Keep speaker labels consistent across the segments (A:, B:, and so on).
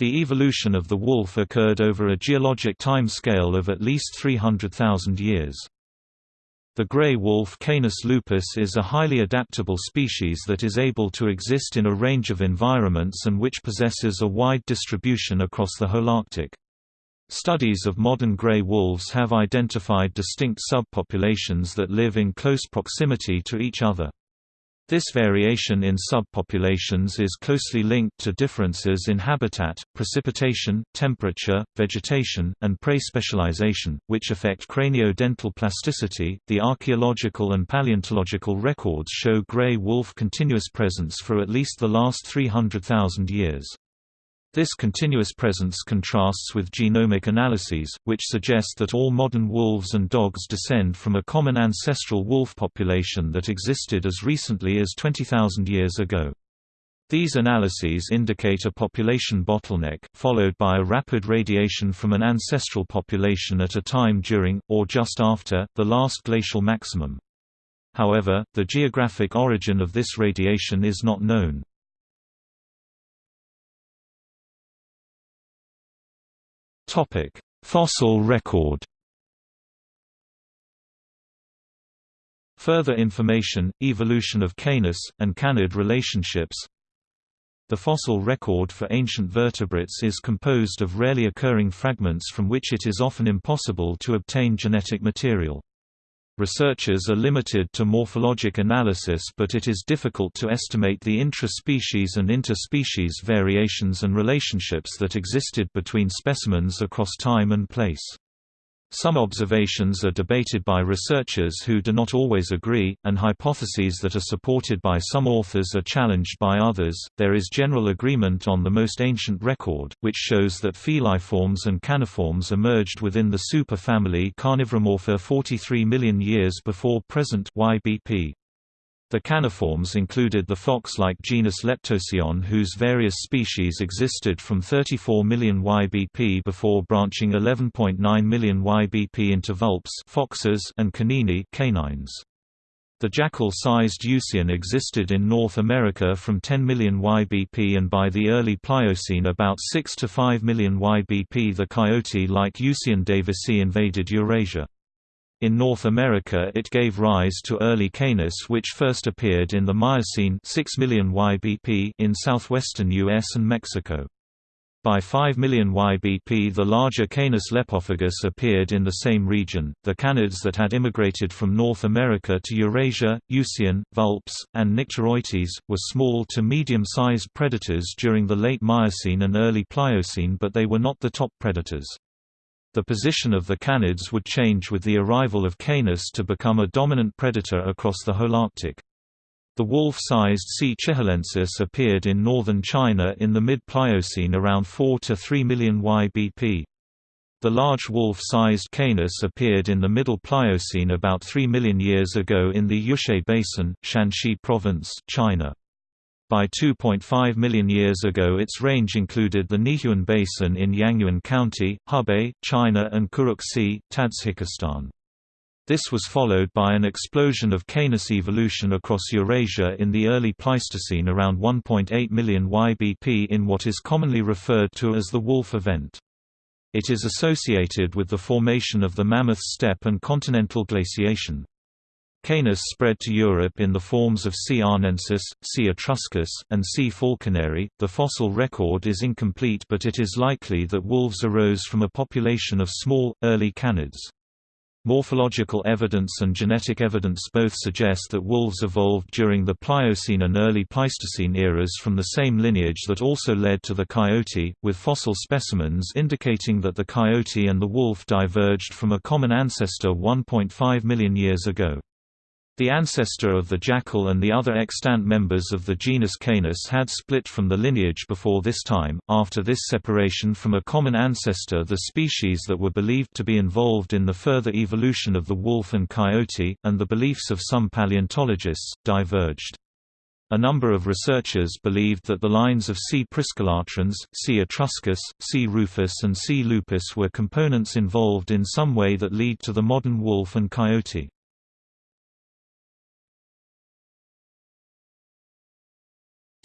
A: The evolution of the wolf occurred over a geologic timescale of at least 300,000 years. The gray wolf Canis lupus is a highly adaptable species that is able to exist in a range of environments and which possesses a wide distribution across the Holarctic. Studies of modern gray wolves have identified distinct subpopulations that live in close proximity to each other. This variation in subpopulations is closely linked to differences in habitat, precipitation, temperature, vegetation, and prey specialization, which affect craniodental plasticity. The archaeological and paleontological records show gray wolf continuous presence for at least the last 300,000 years. This continuous presence contrasts with genomic analyses, which suggest that all modern wolves and dogs descend from a common ancestral wolf population that existed as recently as 20,000 years ago. These analyses indicate a population bottleneck, followed by a rapid radiation from an ancestral population at a time during, or just after, the last glacial maximum. However, the geographic origin of this radiation is not known.
B: Topic: Fossil record.
A: Further information, evolution of Canis, and canid relationships The fossil record for ancient vertebrates is composed of rarely occurring fragments from which it is often impossible to obtain genetic material. Researchers are limited to morphologic analysis but it is difficult to estimate the intra-species and inter-species variations and relationships that existed between specimens across time and place. Some observations are debated by researchers who do not always agree, and hypotheses that are supported by some authors are challenged by others. There is general agreement on the most ancient record, which shows that feliforms and caniforms emerged within the superfamily Carnivoramorpha 43 million years before present YBP. The caniforms included the fox-like genus Leptocyon whose various species existed from 34 million YBP before branching 11.9 million YBP into vulpes foxes and canini canines. The jackal-sized Eucyon existed in North America from 10 million YBP and by the early Pliocene about 6 to 5 million YBP the coyote-like Eucyon davisi invaded Eurasia. In North America it gave rise to early Canis which first appeared in the Miocene 6 million YBP in southwestern US and Mexico. By 5 million YBP the larger Canis lepophagus appeared in the same region. The canids that had immigrated from North America to Eurasia, Eucyon, Vulpes, and Nyctereutes, were small to medium-sized predators during the late Miocene and early Pliocene but they were not the top predators. The position of the canids would change with the arrival of Canis to become a dominant predator across the Holarctic. The wolf-sized C. chihuahuensis appeared in northern China in the mid-Pliocene around 4 to 3 million YBP. The large wolf-sized Canis appeared in the Middle Pliocene about 3 million years ago in the Yushe Basin, Shanxi Province, China. By 2.5 million years ago its range included the Nihewan Basin in Yangyuan County, Hebei, China and Kuruk Tadzhikistan. This was followed by an explosion of Canis evolution across Eurasia in the early Pleistocene around 1.8 million YBP in what is commonly referred to as the Wolf event. It is associated with the formation of the Mammoth Steppe and continental glaciation. Canis spread to Europe in the forms of C. arnensis, C. etruscus, and C. falconeri. The fossil record is incomplete, but it is likely that wolves arose from a population of small, early canids. Morphological evidence and genetic evidence both suggest that wolves evolved during the Pliocene and early Pleistocene eras from the same lineage that also led to the coyote, with fossil specimens indicating that the coyote and the wolf diverged from a common ancestor 1.5 million years ago. The ancestor of the jackal and the other extant members of the genus Canis had split from the lineage before this time. After this separation from a common ancestor, the species that were believed to be involved in the further evolution of the wolf and coyote, and the beliefs of some paleontologists, diverged. A number of researchers believed that the lines of C. priscolatrans, C. etruscus, C. rufus and C. lupus were components involved in some way that lead to the modern wolf and coyote.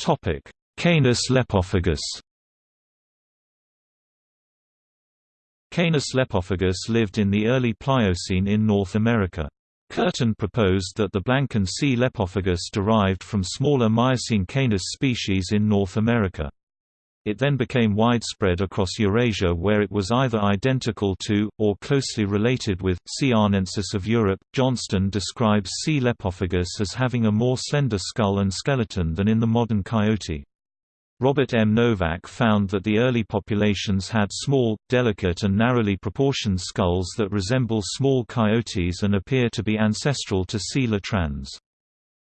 B: Topic: Canis lepophagus.
A: Canis lepophagus lived in the early Pliocene in North America. Kurtén proposed that the Blancan C. lepophagus derived from smaller Miocene Canis species in North America. It then became widespread across Eurasia where it was either identical to, or closely related with, C. arnensis of Europe. Johnston describes C. lepophagus as having a more slender skull and skeleton than in the modern coyote. Robert M. Nowak found that the early populations had small, delicate and narrowly proportioned skulls that resemble small coyotes and appear to be ancestral to C. latrans.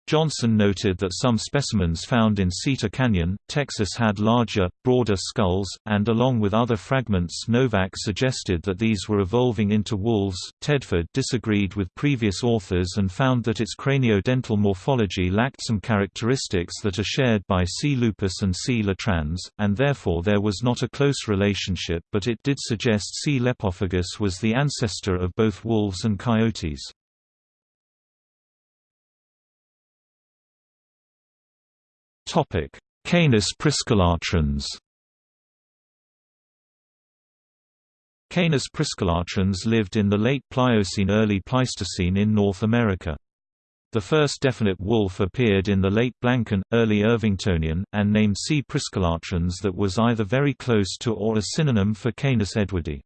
A: Johnston noted that some specimens found in Cita Canyon, Texas had larger, broader skulls, and along with other fragments Nowak suggested that these were evolving into wolves. Tedford disagreed with previous authors and found that its craniodental morphology lacked some characteristics that are shared by C. lupus and C. latrans, and therefore there was not a close relationship but it did suggest C. lepophagus was the ancestor of both wolves and coyotes.
B: Topic: Canis priscolatrans.
A: Canis priscolatrans lived in the late Pliocene early Pleistocene in North America. The first definite wolf appeared in the late Blancan, early Irvingtonian, and named C. priscolatrans that was either very close to or a synonym for Canis edwardi.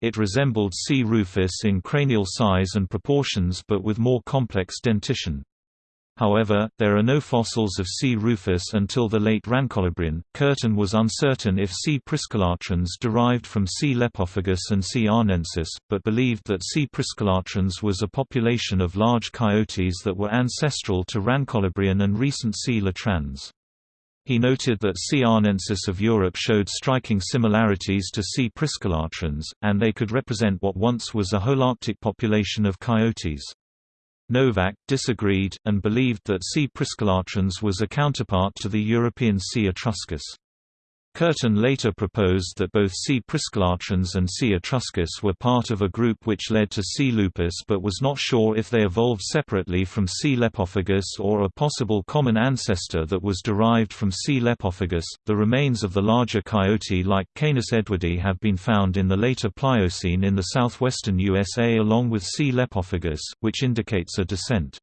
A: It resembled C. rufus in cranial size and proportions but with more complex dentition. However, there are no fossils of C. rufus until the late Rancholabrean. Kurtén was uncertain if C. priscolatrans derived from C. lepophagus and C. arnensis, but believed that C. priscolatrans was a population of large coyotes that were ancestral to Rancholabrean and recent C. latrans. He noted that C. arnensis of Europe showed striking similarities to C. priscolatrans, and they could represent what once was a holarctic population of coyotes. Nowak disagreed, and believed that C. priscolatrans was a counterpart to the European C. etruscus. Kurtén later proposed that both C. priscolatrans and C. etruscus were part of a group which led to C. lupus but was not sure if they evolved separately from C. lepophagus or a possible common ancestor that was derived from C. lepophagus. The remains of the larger coyote like Canis edwardi have been found in the later Pliocene in the southwestern USA along with C. lepophagus, which indicates a descent.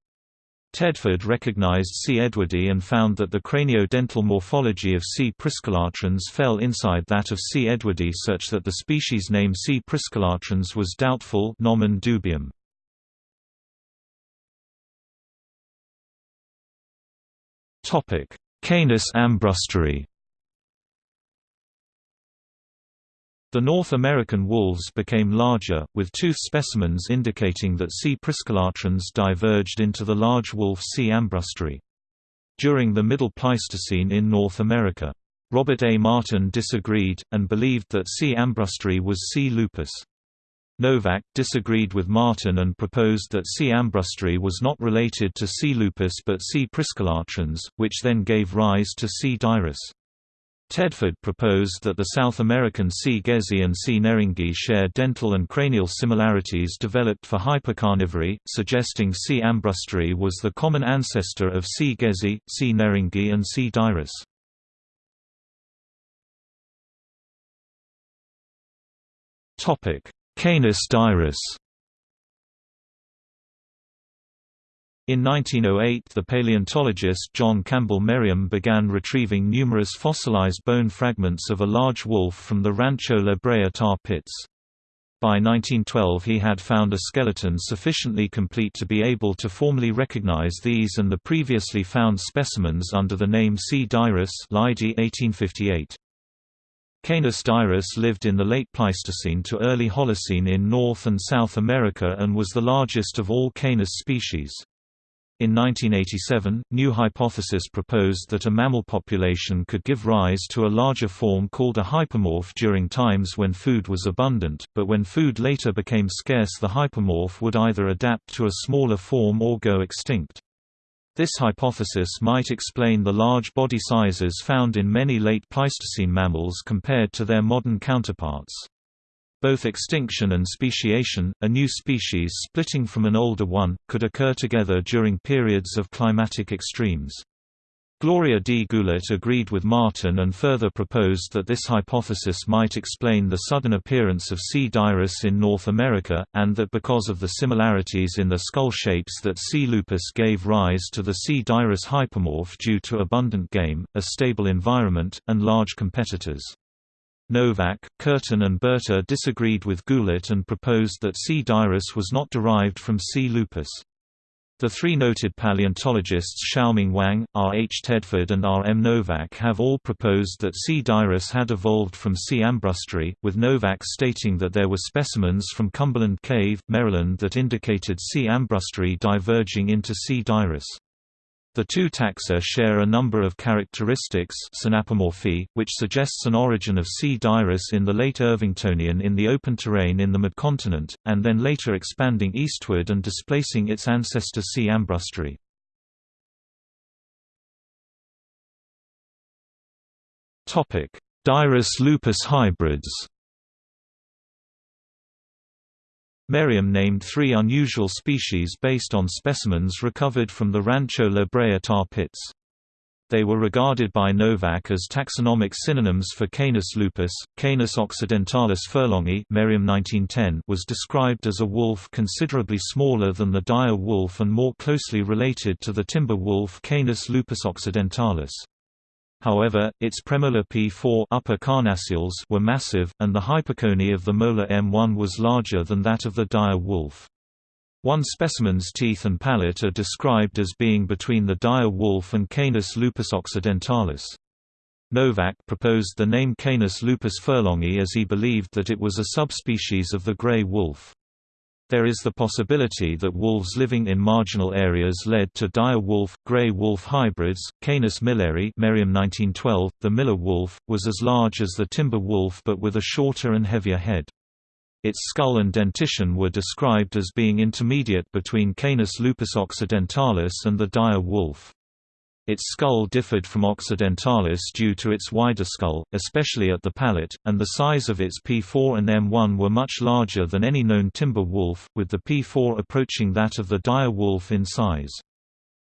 A: Tedford recognized C. edwardi and found that the craniodental morphology of C. priscolatrans fell inside that of C. edwardi such that the species name C. priscolatrans was doubtful nomen dubium.
B: Canis armbrusteri
A: The North American wolves became larger, with tooth specimens indicating that C. priscolatrans diverged into the large wolf C. armbrusteri. During the Middle Pleistocene in North America. Robert A. Martin disagreed, and believed that C. armbrusteri was C. lupus. Nowak disagreed with Martin and proposed that C. armbrusteri was not related to C. lupus but C. priscolatrans, which then gave rise to C. dirus. Tedford proposed that the South American C. gezi and C. nehringi share dental and cranial similarities developed for hypercarnivory, suggesting C. armbrusteri was the common ancestor of C. gezi, C. nehringi and C. dirus.
B: Canis dirus
A: In 1908 the paleontologist John Campbell Merriam began retrieving numerous fossilized bone fragments of a large wolf from the Rancho La Brea tar pits. By 1912 he had found a skeleton sufficiently complete to be able to formally recognize these and the previously found specimens under the name C. dirus 1858. Canis dirus lived in the late Pleistocene to early Holocene in North and South America and was the largest of all Canis species. In 1987, new hypothesis proposed that a mammal population could give rise to a larger form called a hypermorph during times when food was abundant, but when food later became scarce the hypermorph would either adapt to a smaller form or go extinct. This hypothesis might explain the large body sizes found in many late Pleistocene mammals compared to their modern counterparts. Both extinction and speciation, a new species splitting from an older one, could occur together during periods of climatic extremes. Gloria D. Goulet agreed with Martin and further proposed that this hypothesis might explain the sudden appearance of C. dirus in North America, and that because of the similarities in the skull shapes that C. lupus gave rise to the C. dirus hypermorph due to abundant game, a stable environment, and large competitors. Nowak, Kurtén and Berta disagreed with Goulet and proposed that C. dirus was not derived from C. lupus. The three noted paleontologists Xiaoming Wang, R. H. Tedford and R. M. Nowak have all proposed that C. dirus had evolved from C. armbrusteri, with Nowak stating that there were specimens from Cumberland Cave, Maryland that indicated C. armbrusteri diverging into C. dirus. The two taxa share a number of characteristics synapomorphy, which suggests an origin of C. dirus in the late Irvingtonian in the open terrain in the midcontinent, and then later expanding eastward and displacing its ancestor C. armbrusteri. Dirus lupus hybrids Merriam named three unusual species based on specimens recovered from the Rancho La Brea tar pits. They were regarded by Nowak as taxonomic synonyms for Canis lupus. Canis occidentalis furlongi Merriam 1910 was described as a wolf considerably smaller than the dire wolf and more closely related to the timber wolf Canis lupus occidentalis. However, its premolar P4 upper carnassials were massive, and the hypocone of the molar M1 was larger than that of the dire wolf. One specimen's teeth and palate are described as being between the dire wolf and Canis lupus occidentalis. Nowak proposed the name Canis lupus furlongi as he believed that it was a subspecies of the gray wolf. There is the possibility that wolves living in marginal areas led to dire wolf, gray wolf hybrids. Canis milleri, Merriam 1912, the Miller wolf, was as large as the timber wolf but with a shorter and heavier head. Its skull and dentition were described as being intermediate between Canis lupus occidentalis and the dire wolf. Its skull differed from occidentalis due to its wider skull, especially at the palate, and the size of its P4 and M1 were much larger than any known timber wolf, with the P4 approaching that of the dire wolf in size.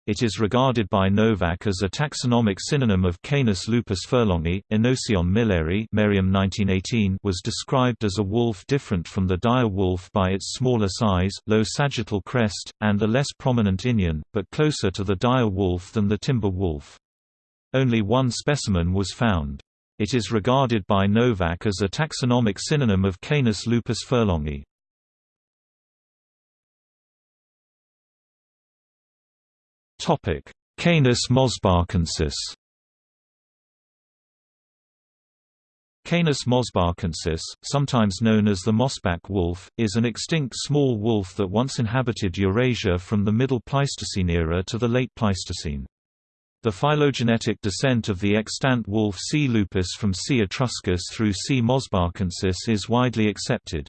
A: It is regarded by Nowak as a taxonomic synonym of Canis lupus furlongi. Aenocyon milleri Merriam 1918 was described as a wolf different from the dire wolf by its smaller size, low sagittal crest, and a less prominent inion, but closer to the dire wolf than the timber wolf. Only one specimen was found. It is regarded by Nowak as a taxonomic synonym of Canis lupus furlongi. Canis mosbachensis. Canis mosbachensis, sometimes known as the Mosbach wolf, is an extinct small wolf that once inhabited Eurasia from the Middle Pleistocene era to the Late Pleistocene. The phylogenetic descent of the extant wolf C. lupus from C. etruscus through C. mosbachensis is widely accepted.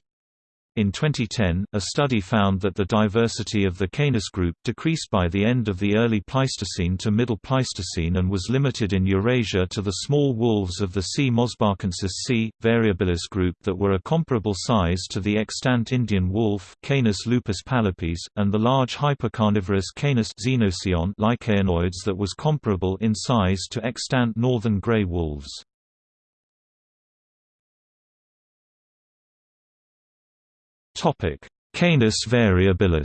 A: In 2010, a study found that the diversity of the Canis group decreased by the end of the early Pleistocene to Middle Pleistocene and was limited in Eurasia to the small wolves of the C. mosbachensis C. variabilis group that were a comparable size to the extant Indian wolf Canis lupus pallipes, and the large hypercarnivorous Canis lycaonoides that was comparable in size to extant northern gray wolves.
B: Topic: Canis variabilis.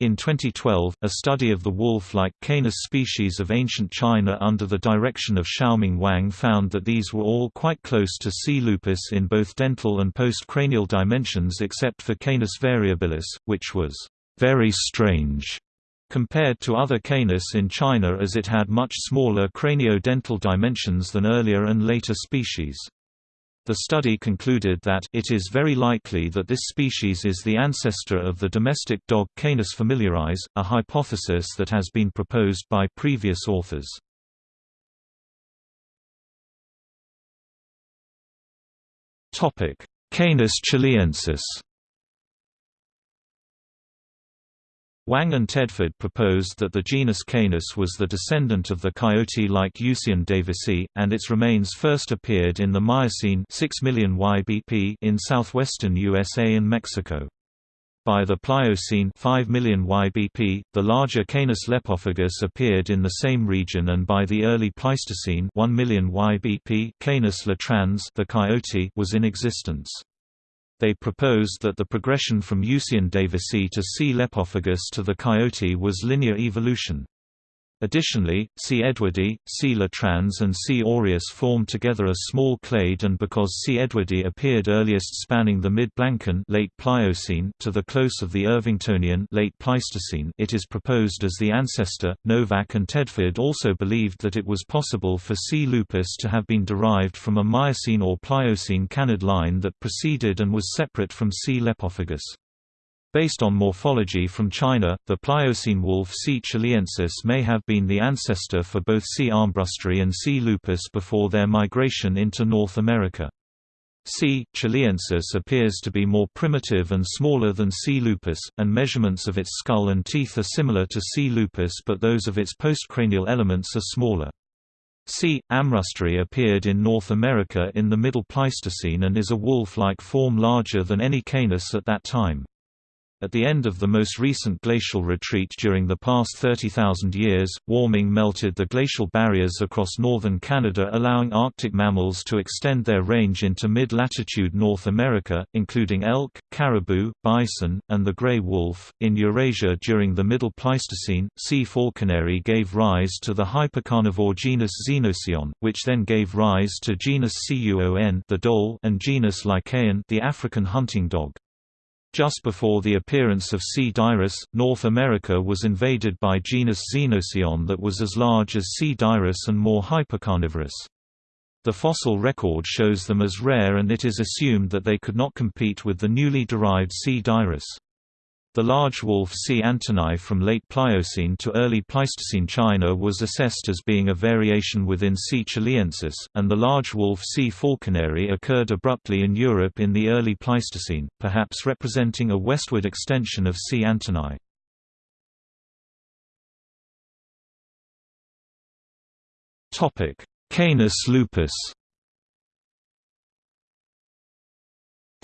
A: In 2012, a study of the wolf-like Canis species of ancient China under the direction of Xiaoming Wang found that these were all quite close to C. lupus in both dental and postcranial dimensions except for Canis variabilis, which was very strange compared to other Canis in China as it had much smaller cranio-dental dimensions than earlier and later species. The study concluded that it is very likely that this species is the ancestor of the domestic dog Canis familiaris, a hypothesis that has been proposed by previous authors.
B: Canis chihliensis
A: Wang and Tedford proposed that the genus Canis was the descendant of the coyote-like Eucyon davisi, and its remains first appeared in the Miocene 6 million YBP in southwestern USA and Mexico. By the Pliocene 5 million YBP, the larger Canis lepophagus appeared in the same region and by the early Pleistocene 1 million YBP, Canis latrans the coyote was in existence. They proposed that the progression from Eucyon davisi to C. lepophagus to the coyote was linear evolution. Additionally, C. edwardi, C. latrans and C. aureus form together a small clade and because C. edwardi appeared earliest spanning the mid-Blancan late Pliocene to the close of the Irvingtonian late Pleistocene it is proposed as the ancestor. Nowak and Tedford also believed that it was possible for C. lupus to have been derived from a Miocene or Pliocene canid line that preceded and was separate from C. lepophagus. Based on morphology from China, the Pliocene wolf C. chihliensis may have been the ancestor for both C. armbrusteri and C. lupus before their migration into North America. C. chihliensis appears to be more primitive and smaller than C. lupus, and measurements of its skull and teeth are similar to C. lupus but those of its postcranial elements are smaller. C. armbrusteri appeared in North America in the Middle Pleistocene and is a wolf-like form larger than any canis at that time. At the end of the most recent glacial retreat during the past 30,000 years, warming melted the glacial barriers across northern Canada allowing Arctic mammals to extend their range into mid-latitude North America, including elk, caribou, bison, and the gray wolf. In Eurasia during the Middle Pleistocene, C. falconeri gave rise to the hypercarnivore genus Xenocyon, which then gave rise to genus Cuon the dhole and genus Lycaon the African hunting dog. Just before the appearance of C. dirus, North America was invaded by genus Xenocyon that was as large as C. dirus and more hypercarnivorous. The fossil record shows them as rare and it is assumed that they could not compete with the newly derived C. dirus. The large wolf C. antoni from late Pliocene to early Pleistocene China was assessed as being a variation within C. chihliensis, and the large wolf C. falconeri occurred abruptly in Europe in the early Pleistocene, perhaps representing a westward extension of C. antoni. Canis lupus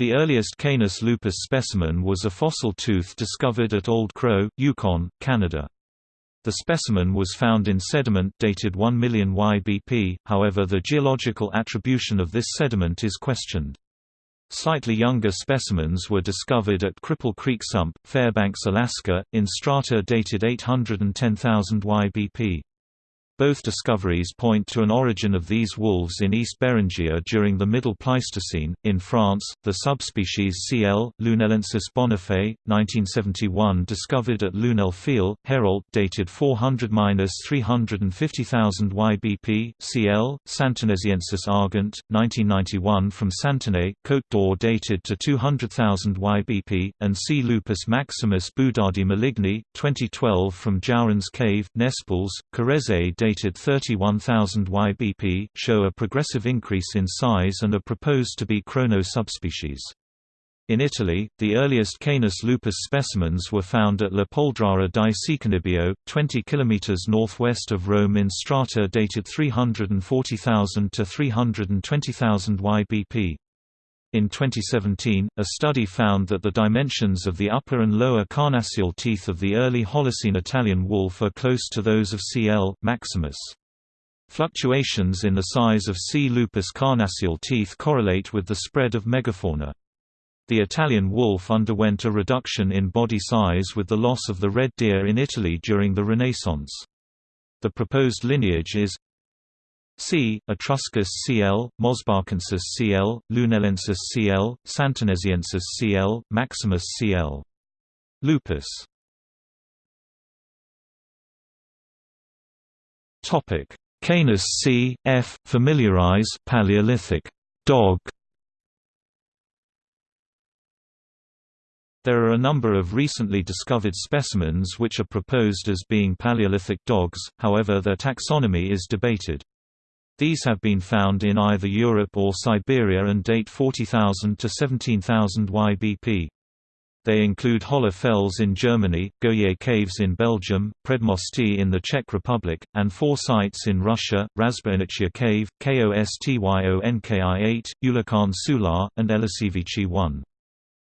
A: The earliest Canis lupus specimen was a fossil tooth discovered at Old Crow, Yukon, Canada. The specimen was found in sediment dated 1 million YBP, however the geological attribution of this sediment is questioned. Slightly younger specimens were discovered at Cripple Creek Sump, Fairbanks, Alaska, in strata dated 810,000 YBP. Both discoveries point to an origin of these wolves in East Beringia during the Middle Pleistocene. In France, the subspecies CL. Lunellensis bonifay, 1971, discovered at Lunel-Viel, Hérault, dated 400-350,000 YBP. CL. santenaisiensis argent, 1991, from Santenay, Côte d'Or, dated to 200,000 YBP, and C. lupus maximus boudardii maligni, 2012, from Jouren's Cave, Nespouls, Corrèze, dated estimated 31,000 YBP, show a progressive increase in size and are proposed to be chrono subspecies. In Italy, the earliest Canis lupus specimens were found at La Polledrara di Cecanibbio, 20 km northwest of Rome in strata dated 340,000 to 320,000 YBP. In 2017, a study found that the dimensions of the upper and lower carnassial teeth of the early Holocene Italian wolf are close to those of C. l. maximus. Fluctuations in the size of C. lupus carnassial teeth correlate with the spread of megafauna. The Italian wolf underwent a reduction in body size with the loss of the red deer in Italy during the Renaissance. The proposed lineage is C. Etruscus Cl, Mosbachensis Cl, Lunellensis Cl, Santenaisiensis Cl, Maximus Cl. Lupus Topic: Canis C. F. Familiaris Paleolithic dog. There are a number of recently discovered specimens which are proposed as being Paleolithic dogs, however their taxonomy is debated. These have been found in either Europe or Siberia and date 40,000 to 17,000 YBP. They include Hohle Fels in Germany, Goyet Caves in Belgium, Predmosty in the Czech Republic, and four sites in Russia, Razboinichya Cave, Kostyonkii 8, Ulakhan Sular, and Eliseevichi 1.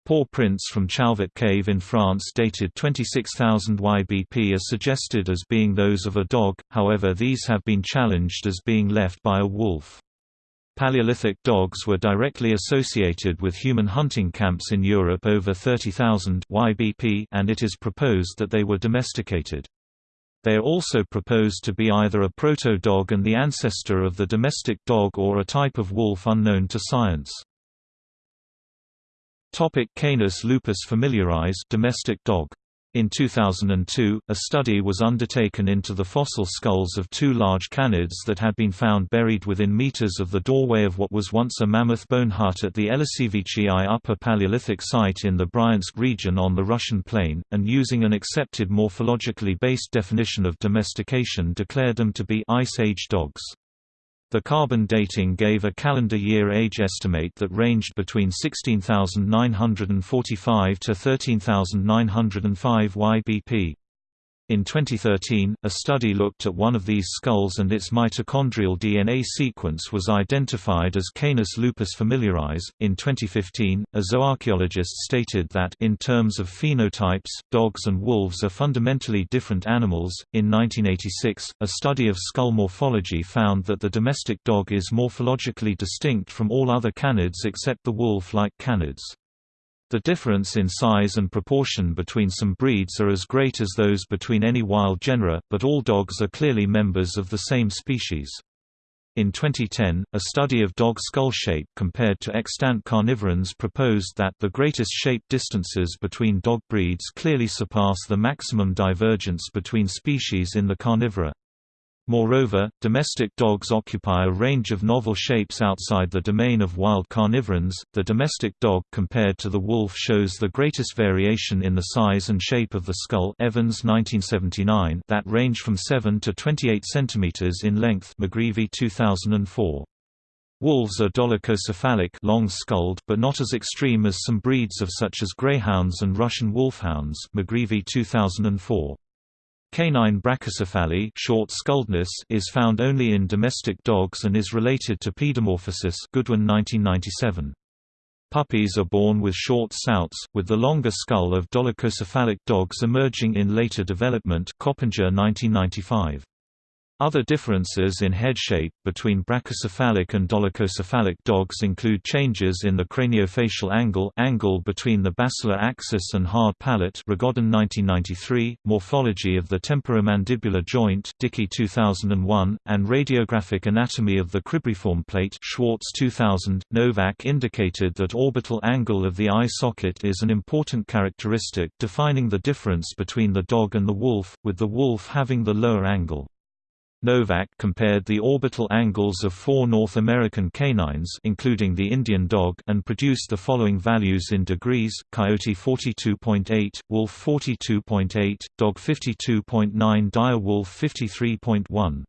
A: Paw prints from Chauvet Cave in France dated 26,000 YBP are suggested as being those of a dog, however these have been challenged as being left by a wolf. Paleolithic dogs were directly associated with human hunting camps in Europe over 30,000 YBP and it is proposed that they were domesticated. They are also proposed to be either a proto-dog and the ancestor of the domestic dog or a type of wolf unknown to science. Topic Canis lupus familiaris domestic dog. In 2002, a study was undertaken into the fossil skulls of two large canids that had been found buried within meters of the doorway of what was once a mammoth bone hut at the Eliseevichi I Upper Paleolithic site in the Bryansk region on the Russian plain, and using an accepted morphologically based definition of domestication declared them to be Ice Age dogs. The carbon dating gave a calendar year age estimate that ranged between 16,945 to 13,905 YBP. In 2013, a study looked at one of these skulls and its mitochondrial DNA sequence was identified as Canis lupus familiaris. In 2015, a zooarchaeologist stated that in terms of phenotypes, dogs and wolves are fundamentally different animals. In 1986, a study of skull morphology found that the domestic dog is morphologically distinct from all other canids except the wolf-like canids. The difference in size and proportion between some breeds are as great as those between any wild genera, but all dogs are clearly members of the same species. In 2010, a study of dog skull shape compared to extant carnivorans proposed that the greatest shape distances between dog breeds clearly surpass the maximum divergence between species in the carnivora. Moreover, domestic dogs occupy a range of novel shapes outside the domain of wild carnivorans. The domestic dog compared to the wolf shows the greatest variation in the size and shape of the skull Evans 1979 that range from 7 to 28 centimeters in length McGreevy 2004. Wolves are dolichocephalic long-skulled but not as extreme as some breeds of such as greyhounds and Russian wolfhounds McGreevy 2004. Canine brachycephaly short skulledness is found only in domestic dogs and is related to pedomorphosis Goodwin 1997. Puppies are born with short snouts, with the longer skull of dolichocephalic dogs emerging in later development Coppinger 1995. Other differences in head shape between brachycephalic and dolichocephalic dogs include changes in the craniofacial angle angle between the basilar axis and hard palate Regodón 1993, morphology of the temporomandibular joint Dickey 2001, and radiographic anatomy of the cribriform plate Schwartz 2000. Nowak indicated that orbital angle of the eye socket is an important characteristic defining the difference between the dog and the wolf, with the wolf having the lower angle. Nowak compared the orbital angles of four North American canines including the Indian dog and produced the following values in degrees, coyote 42.8, wolf 42.8, dog 52.9 dire wolf 53.1.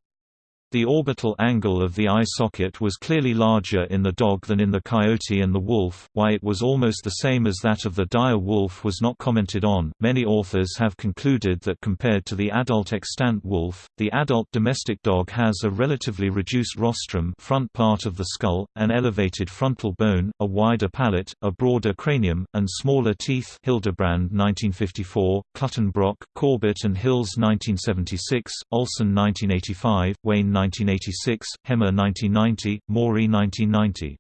A: The orbital angle of the eye socket was clearly larger in the dog than in the coyote and the wolf. Why it was almost the same as that of the dire wolf was not commented on. Many authors have concluded that compared to the adult extant wolf, the adult domestic dog has a relatively reduced rostrum, front part of the skull, an elevated frontal bone, a wider palate, a broader cranium, and smaller teeth. Hildebrand 1954, Clutton-Brock, Corbett and Hills 1976, Olsen 1985, Wayne 1986, Hemmer 1990, Morey 1990.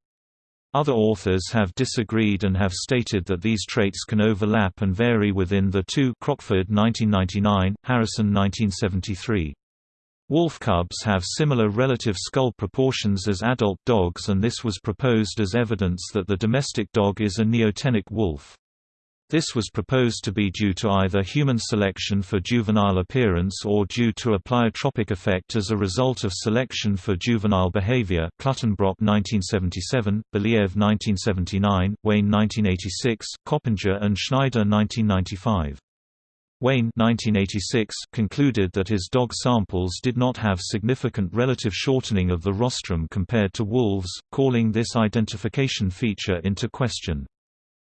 A: Other authors have disagreed and have stated that these traits can overlap and vary within the two Crockford 1999, Harrison 1973. Wolf cubs have similar relative skull proportions as adult dogs and this was proposed as evidence that the domestic dog is a neotenic wolf. This was proposed to be due to either human selection for juvenile appearance or due to a pleiotropic effect as a result of selection for juvenile behavior Clutton-Brock 1977, Belyaev 1979, Wayne 1986, Coppinger and Schneider 1995. Wayne 1986 concluded that his dog samples did not have significant relative shortening of the rostrum compared to wolves, calling this identification feature into question.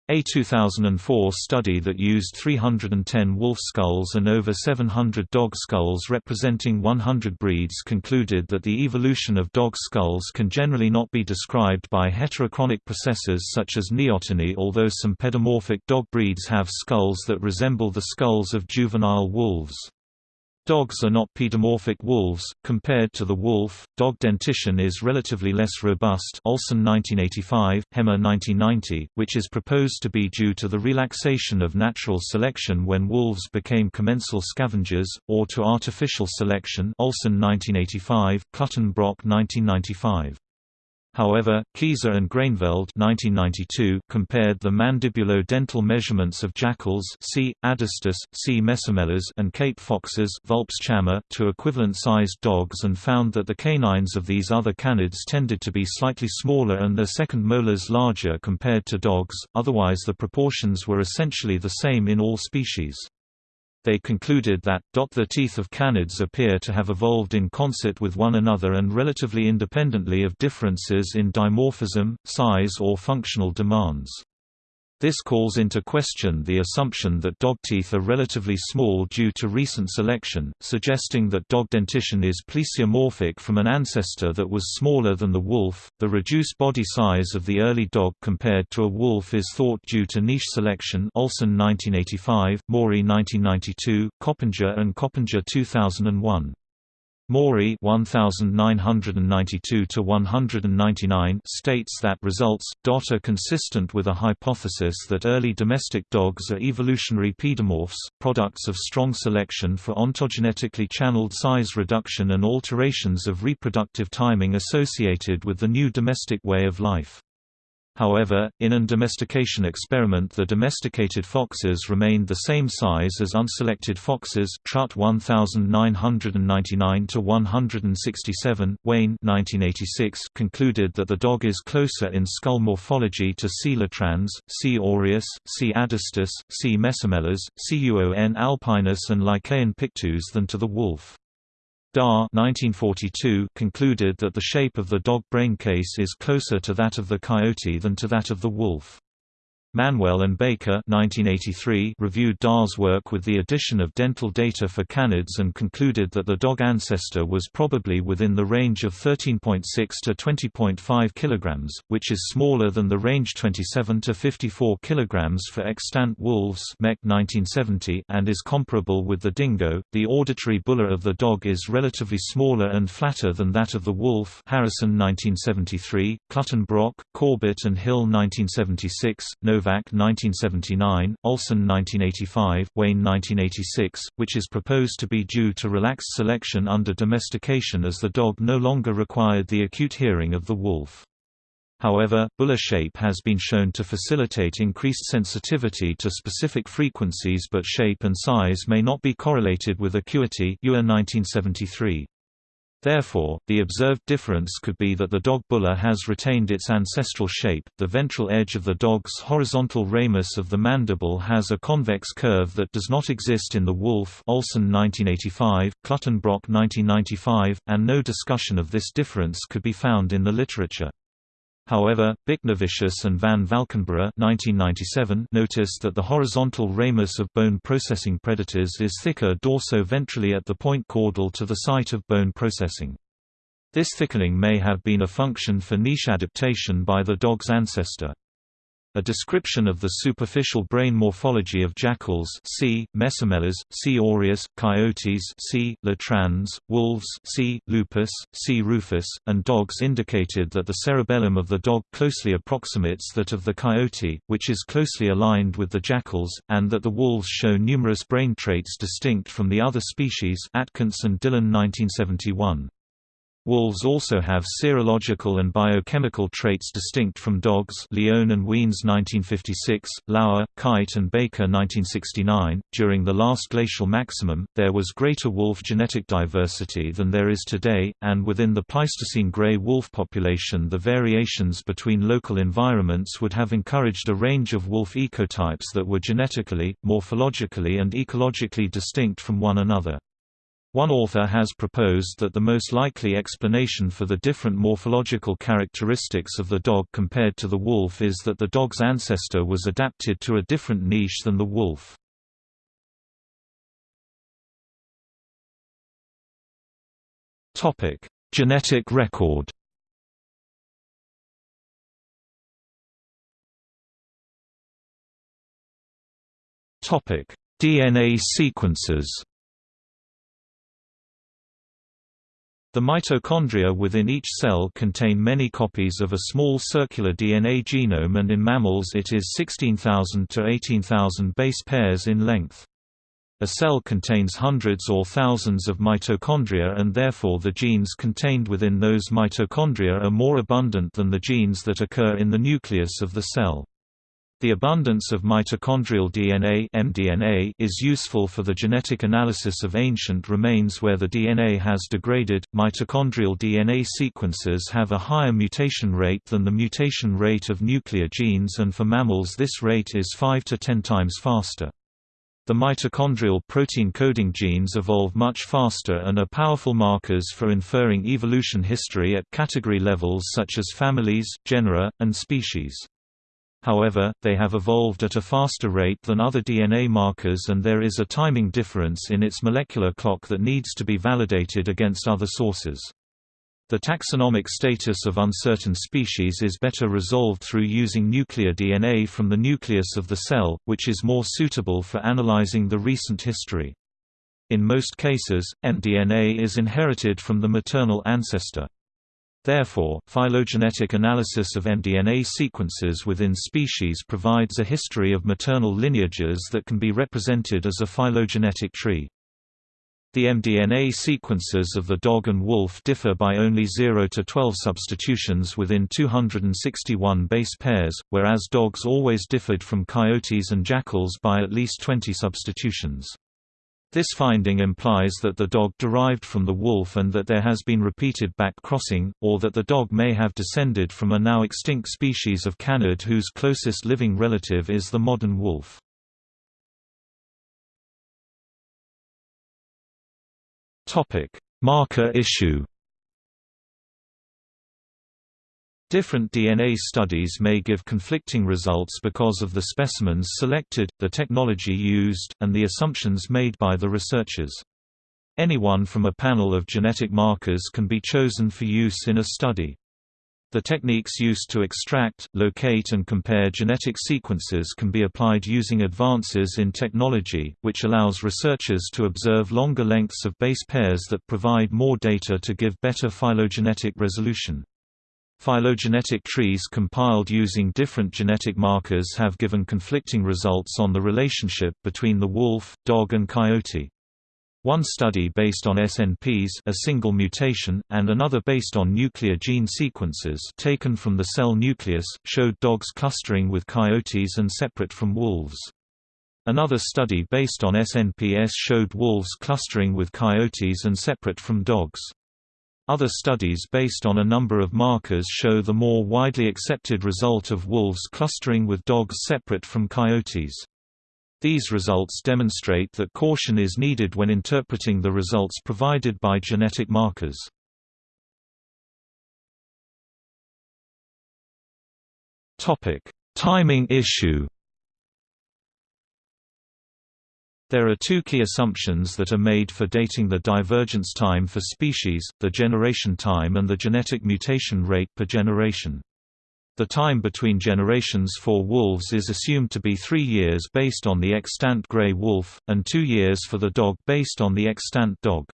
A: A 2004 study that used 310 wolf skulls and over 700 dog skulls representing 100 breeds concluded that the evolution of dog skulls can generally not be described by heterochronic processes such as neoteny although some pedomorphic dog breeds have skulls that resemble the skulls of juvenile wolves. Dogs are not pedomorphic wolves. Compared to the wolf, dog dentition is relatively less robust. Olsen 1985, Hemmer 1990, which is proposed to be due to the relaxation of natural selection when wolves became commensal scavengers, or to artificial selection. Olsen 1985, Clutton-Brock 1995. However, Kieser and Groeneveld 1992 compared the mandibulo-dental measurements of jackals C. adustus, C. mesomelas and Cape foxes Vulpes chama to equivalent-sized dogs and found that the canines of these other canids tended to be slightly smaller and their second molars larger compared to dogs, otherwise the proportions were essentially the same in all species. They concluded that, the teeth of canids appear to have evolved in concert with one another and relatively independently of differences in dimorphism, size or functional demands. This calls into question the assumption that dog teeth are relatively small due to recent selection, suggesting that dog dentition is plesiomorphic from an ancestor that was smaller than the wolf. The reduced body size of the early dog compared to a wolf is thought due to niche selection. Olsen 1985, Morey 1992, Coppinger and Coppinger 2001. Morey 1992 states that results dot are consistent with a hypothesis that early domestic dogs are evolutionary pedomorphs, products of strong selection for ontogenetically channeled size reduction and alterations of reproductive timing associated with the new domestic way of life. However, in an domestication experiment the domesticated foxes remained the same size as unselected foxes Trut 1999-167, Wayne 1986 concluded that the dog is closer in skull morphology to C. latrans, C. aureus, C. adustus, C. mesomelas, C. uon alpinus and Lycaon pictus than to the wolf. 1942 concluded that the shape of the dog brain case is closer to that of the coyote than to that of the wolf. Manwell and Baker 1983 reviewed Dahr's work with the addition of dental data for canids and concluded that the dog ancestor was probably within the range of 13.6 to 20.5 kg, which is smaller than the range 27 to 54 kg for extant wolves Mech 1970 and is comparable with the dingo. The auditory bulla of the dog is relatively smaller and flatter than that of the wolf Harrison 1973, Clutton-Brock, Corbett and Hill 1976, Nova Nowak 1979, Olsen 1985, Wayne 1986, which is proposed to be due to relaxed selection under domestication as the dog no longer required the acute hearing of the wolf. However, bulla shape has been shown to facilitate increased sensitivity to specific frequencies but shape and size may not be correlated with acuity Ewer 1973. Therefore, the observed difference could be that the dog bulla has retained its ancestral shape. The ventral edge of the dog's horizontal ramus of the mandible has a convex curve that does not exist in the wolf. Olsen 1985, Clutton-Brock 1995, and no discussion of this difference could be found in the literature. However, Biknevicius and van Valkenburgh noticed that the horizontal ramus of bone processing predators is thicker dorso-ventrally at the point caudal to the site of bone processing. This thickening may have been a function for niche adaptation by the dog's ancestor. A description of the superficial brain morphology of jackals C. mesomelas, C. aureus, coyotes C. latrans, wolves C. lupus, C. rufus, and dogs indicated that the cerebellum of the dog closely approximates that of the coyote, which is closely aligned with the jackals, and that the wolves show numerous brain traits distinct from the other species Atkinson Dillon 1971. Wolves also have serological and biochemical traits distinct from dogs Leone and Wiens 1956, Lauer, Kuyt and Baker 1969. During the last glacial maximum, there was greater wolf genetic diversity than there is today, and within the Pleistocene gray wolf population the variations between local environments would have encouraged a range of wolf ecotypes that were genetically, morphologically and ecologically distinct from one another. One author has proposed that the most likely explanation for the different morphological characteristics of the dog compared to the wolf is that the dog's ancestor was adapted to a different niche than the wolf. Genetic record DNA sequences The mitochondria within each cell contain many copies of a small circular DNA genome and in mammals it is 16,000 to 18,000 base pairs in length. A cell contains hundreds or thousands of mitochondria and therefore the genes contained within those mitochondria are more abundant than the genes that occur in the nucleus of the cell. The abundance of mitochondrial DNA mDNA is useful for the genetic analysis of ancient remains where the DNA has degraded. Mitochondrial DNA sequences have a higher mutation rate than the mutation rate of nuclear genes and for mammals this rate is 5 to 10 times faster. The mitochondrial protein coding genes evolve much faster and are powerful markers for inferring evolution history at category levels such as families, genera, and species. However, they have evolved at a faster rate than other DNA markers and there is a timing difference in its molecular clock that needs to be validated against other sources. The taxonomic status of uncertain species is better resolved through using nuclear DNA from the nucleus of the cell, which is more suitable for analyzing the recent history. In most cases, mDNA is inherited from the maternal ancestor. Therefore, phylogenetic analysis of mDNA sequences within species provides a history of maternal lineages that can be represented as a phylogenetic tree. The mDNA sequences of the dog and wolf differ by only 0 to 12 substitutions within 261 base pairs, whereas dogs always differed from coyotes and jackals by at least 20 substitutions. This finding implies that the dog derived from the wolf and that there has been repeated back-crossing, or that the dog may have descended from a now extinct species of canid whose closest living relative is the modern wolf. Marker issue Different DNA studies may give conflicting results because of the specimens selected, the technology used, and the assumptions made by the researchers. Anyone from a panel of genetic markers can be chosen for use in a study. The techniques used to extract, locate and compare genetic sequences can be applied using advances in technology, which allows researchers to observe longer lengths of base pairs that provide more data to give better phylogenetic resolution. Phylogenetic trees compiled using different genetic markers have given conflicting results on the relationship between the wolf, dog and coyote. One study based on SNPs a single mutation, and another based on nuclear gene sequences taken from the cell nucleus, showed dogs clustering with coyotes and separate from wolves. Another study based on SNPs showed wolves clustering with coyotes and separate from dogs. Other studies based on a number of markers show the more widely accepted result of wolves clustering with dogs separate from coyotes. These results demonstrate that caution is needed when interpreting the results provided by genetic markers. Timing issue There are two key assumptions that are made for dating the divergence time for species, the generation time and the genetic mutation rate per generation. The time between generations for wolves is assumed to be three years based on the extant gray wolf, and two years for the dog based on the extant dog.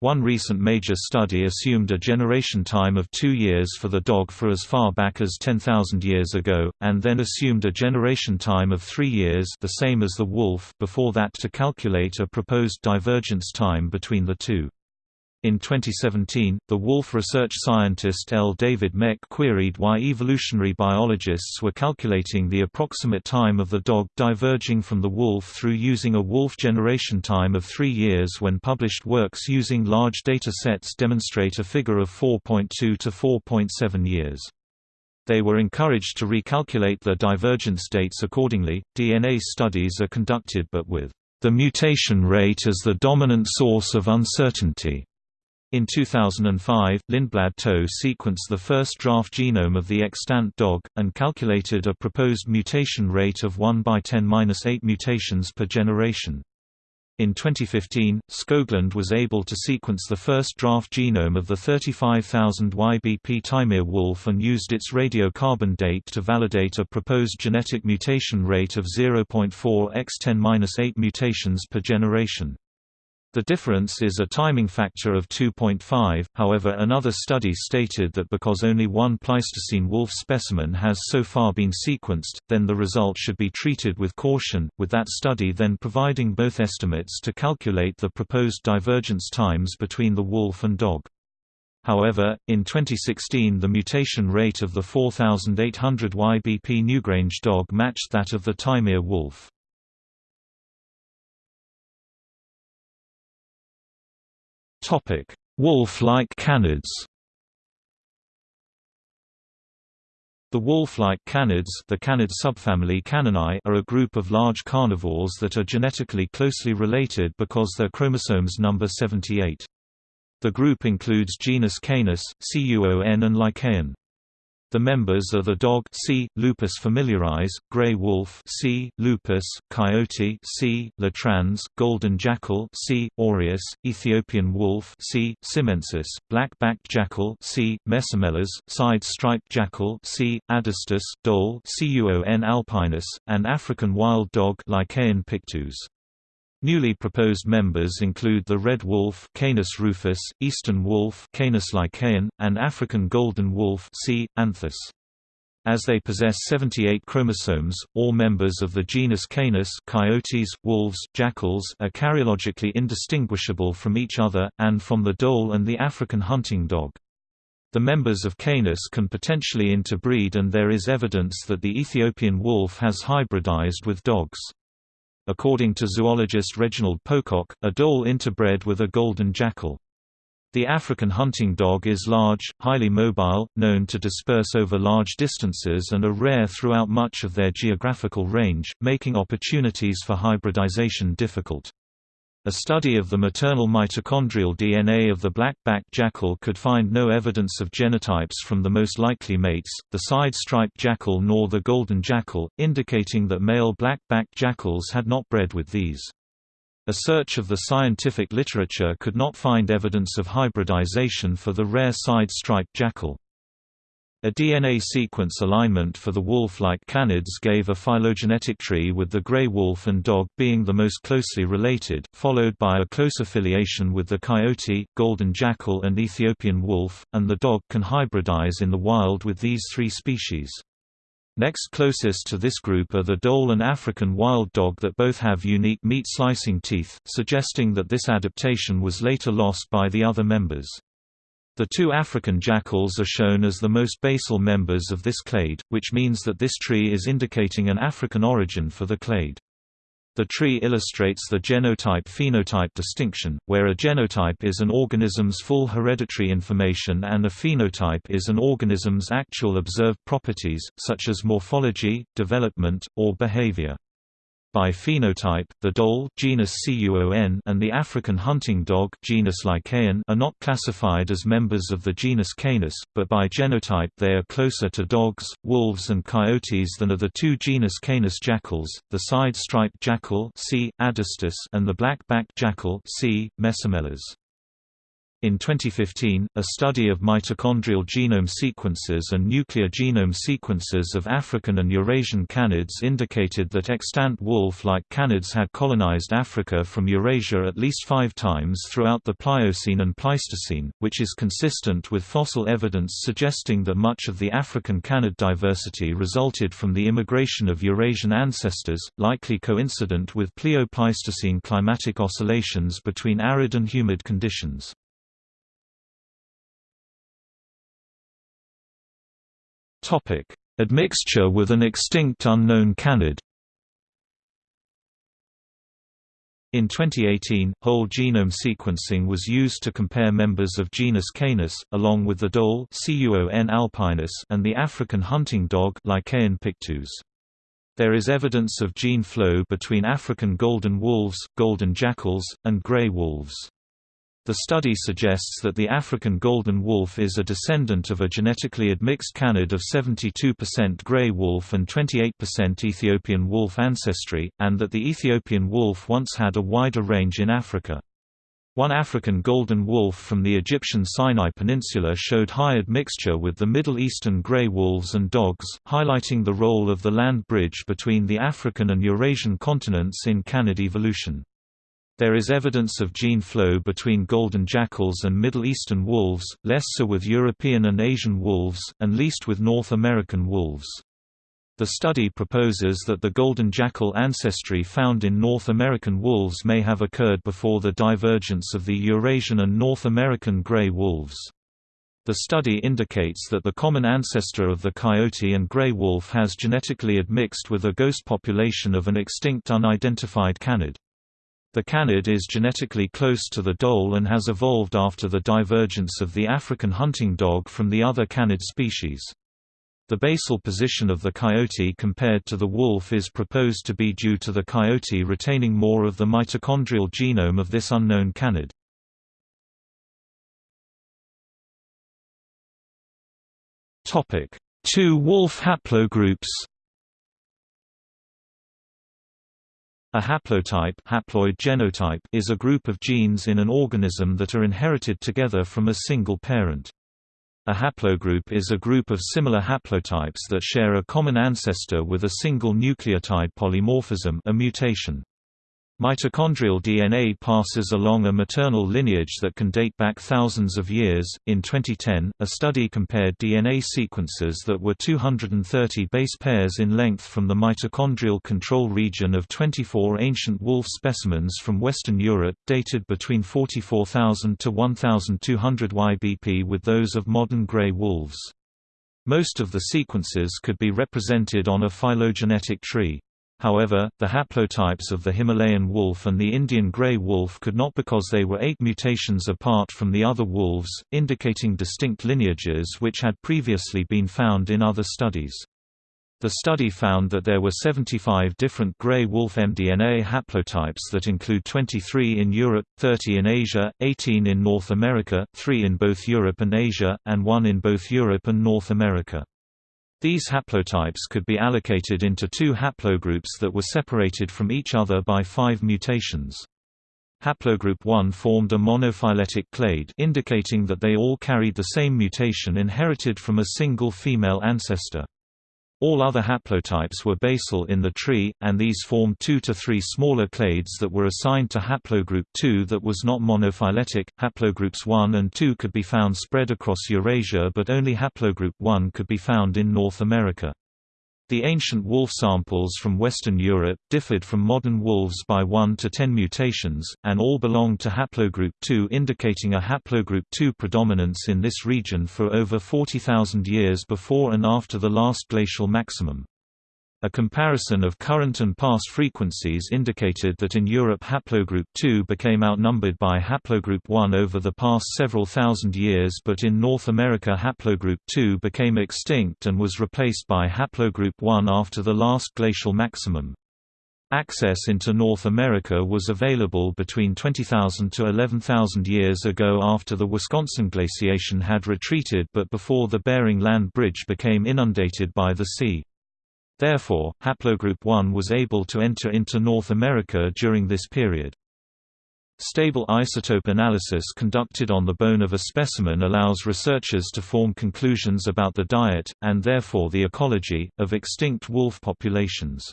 A: One recent major study assumed a generation time of two years for the dog for as far back as 10,000 years ago, and then assumed a generation time of three years the same as the wolf before that to calculate a proposed divergence time between the two. In 2017, the wolf research scientist L. David Mech queried why evolutionary biologists were calculating the approximate time of the dog diverging from the wolf through using a wolf generation time of three years when published works using large data sets demonstrate a figure of 4.2 to 4.7 years. They were encouraged to recalculate their divergence dates accordingly. DNA studies are conducted but with the mutation rate as the dominant source of uncertainty. In 2005, Lindblad Toh sequenced the first draft genome of the extant dog, and calculated a proposed mutation rate of 1 by 10-8 mutations per generation. In 2015, Skoglund was able to sequence the first draft genome of the 35,000 YBP Taimyr wolf and used its radiocarbon date to validate a proposed genetic mutation rate of 0.4 x 10-8 mutations per generation. The difference is a timing factor of 2.5, however another study stated that because only one Pleistocene wolf specimen has so far been sequenced, then the result should be treated with caution, with that study then providing both estimates to calculate the proposed divergence times between the wolf and dog. However, in 2016 the mutation rate of the 4800 YBP Newgrange dog matched that of the Taimyr wolf.
B: Topic: Wolf-like canids.
A: The wolf-like canids, the canid subfamily Caninae, are a group of large carnivores that are genetically closely related because their chromosomes number 78. The group includes genus Canis, Cuon and Lycaon. The members are the dog C. lupus familiaris, gray wolf C. lupus, coyote C. latrans, golden jackal C. aureus, Ethiopian wolf C. simensis, black-backed jackal C. mesomelas, side-striped jackal C. adustus, dhole Cuon alpinus, and African wild dog Lycaon pictus. Newly proposed members include the red wolf Canis rufus, eastern wolf Canis lycaon, and African golden wolf C. anthus. As they possess 78 chromosomes, all members of the genus Canis coyotes, wolves, jackals are karyologically indistinguishable from each other, and from the dhole and the African hunting dog. The members of Canis can potentially interbreed and there is evidence that the Ethiopian wolf has hybridized with dogs. According to zoologist Reginald Pocock, a dhole interbred with a golden jackal. The African hunting dog is large, highly mobile, known to disperse over large distances and are rare throughout much of their geographical range, making opportunities for hybridization difficult. A study of the maternal mitochondrial DNA of the black-backed jackal could find no evidence of genotypes from the most likely mates, the side-striped jackal nor the golden jackal, indicating that male black-backed jackals had not bred with these. A search of the scientific literature could not find evidence of hybridization for the rare side-striped jackal. A DNA sequence alignment for the wolf-like canids gave a phylogenetic tree with the gray wolf and dog being the most closely related, followed by a close affiliation with the coyote, golden jackal and Ethiopian wolf, and the dog can hybridize in the wild with these three species. Next closest to this group are the dhole and African wild dog that both have unique meat-slicing teeth, suggesting that this adaptation was later lost by the other members. The two African jackals are shown as the most basal members of this clade, which means that this tree is indicating an African origin for the clade. The tree illustrates the genotype-phenotype distinction, where a genotype is an organism's full hereditary information and a phenotype is an organism's actual observed properties, such as morphology, development, or behavior. By phenotype, the dhole genus Cuon and the African hunting dog genus Lycaon are not classified as members of the genus Canis, but by genotype they are closer to dogs, wolves and coyotes than are the two genus Canis jackals, the side-striped jackal C. adustus and the black-backed jackal C. mesomelas. In 2015, a study of mitochondrial genome sequences and nuclear genome sequences of African and Eurasian canids indicated that extant wolf-like canids had colonized Africa from Eurasia at least five times throughout the Pliocene and Pleistocene, which is consistent with fossil evidence suggesting that much of the African canid diversity resulted from the immigration of Eurasian ancestors, likely coincident with Plio-Pleistocene climatic oscillations between arid and humid conditions. Admixture with an extinct unknown canid In 2018, whole genome sequencing was used to compare members of genus Canis, along with the dhole alpinus and the African hunting dog Lycaon pictus. There is evidence of gene flow between African golden wolves, golden jackals, and gray wolves. The study suggests that the African golden wolf is a descendant of a genetically admixed canid of 72% gray wolf and 28% Ethiopian wolf ancestry, and that the Ethiopian wolf once had a wider range in Africa. One African golden wolf from the Egyptian Sinai Peninsula showed high admixture with the Middle Eastern grey wolves and dogs, highlighting the role of the land bridge between the African and Eurasian continents in canid evolution. There is evidence of gene flow between golden jackals and Middle Eastern wolves, less so with European and Asian wolves, and least with North American wolves. The study proposes that the golden jackal ancestry found in North American wolves may have occurred before the divergence of the Eurasian and North American gray wolves. The study indicates that the common ancestor of the coyote and gray wolf has genetically admixed with a ghost population of an extinct unidentified canid. The canid is genetically close to the dhole and has evolved after the divergence of the African hunting dog from the other canid species. The basal position of the coyote compared to the wolf is proposed to be due to the coyote retaining more of the mitochondrial genome of this unknown canid. Two wolf haplogroups A haplotype, haploid genotype is a group of genes in an organism that are inherited together from a single parent. A haplogroup is a group of similar haplotypes that share a common ancestor with a single nucleotide polymorphism a mutation. Mitochondrial DNA passes along a maternal lineage that can date back thousands of years. In 2010, a study compared DNA sequences that were 230 base pairs in length from the mitochondrial control region of 24 ancient wolf specimens from Western Europe, dated between 44,000 to 1,200 YBP, with those of modern gray wolves. Most of the sequences could be represented on a phylogenetic tree. However, the haplotypes of the Himalayan wolf and the Indian grey wolf could not because they were eight mutations apart from the other wolves, indicating distinct lineages which had previously been found in other studies. The study found that there were 75 different grey wolf mDNA haplotypes that include 23 in Europe, 30 in Asia, 18 in North America, 3 in both Europe and Asia, and 1 in both Europe and North America. These haplotypes could be allocated into two haplogroups that were separated from each other by five mutations. Haplogroup 1 formed a monophyletic clade indicating that they all carried the same mutation inherited from a single female ancestor. All other haplotypes were basal in the tree, and these formed two to three smaller clades that were assigned to haplogroup 2 that was not monophyletic. Haplogroups 1 and 2 could be found spread across Eurasia, but only haplogroup 1 could be found in North America. The ancient wolf samples from Western Europe, differed from modern wolves by 1 to 10 mutations, and all belonged to haplogroup 2 indicating a haplogroup 2 predominance in this region for over 40,000 years before and after the last glacial maximum. A comparison of current and past frequencies indicated that in Europe haplogroup 2 became outnumbered by haplogroup 1 over the past several thousand years but in North America haplogroup 2 became extinct and was replaced by haplogroup 1 after the last glacial maximum. Access into North America was available between 20,000 to 11,000 years ago after the Wisconsin glaciation had retreated but before the Bering Land Bridge became inundated by the sea. Therefore, haplogroup 1 was able to enter into North America during this period. Stable isotope analysis conducted on the bone of a specimen allows researchers to form conclusions about the diet, and therefore the ecology, of extinct wolf populations.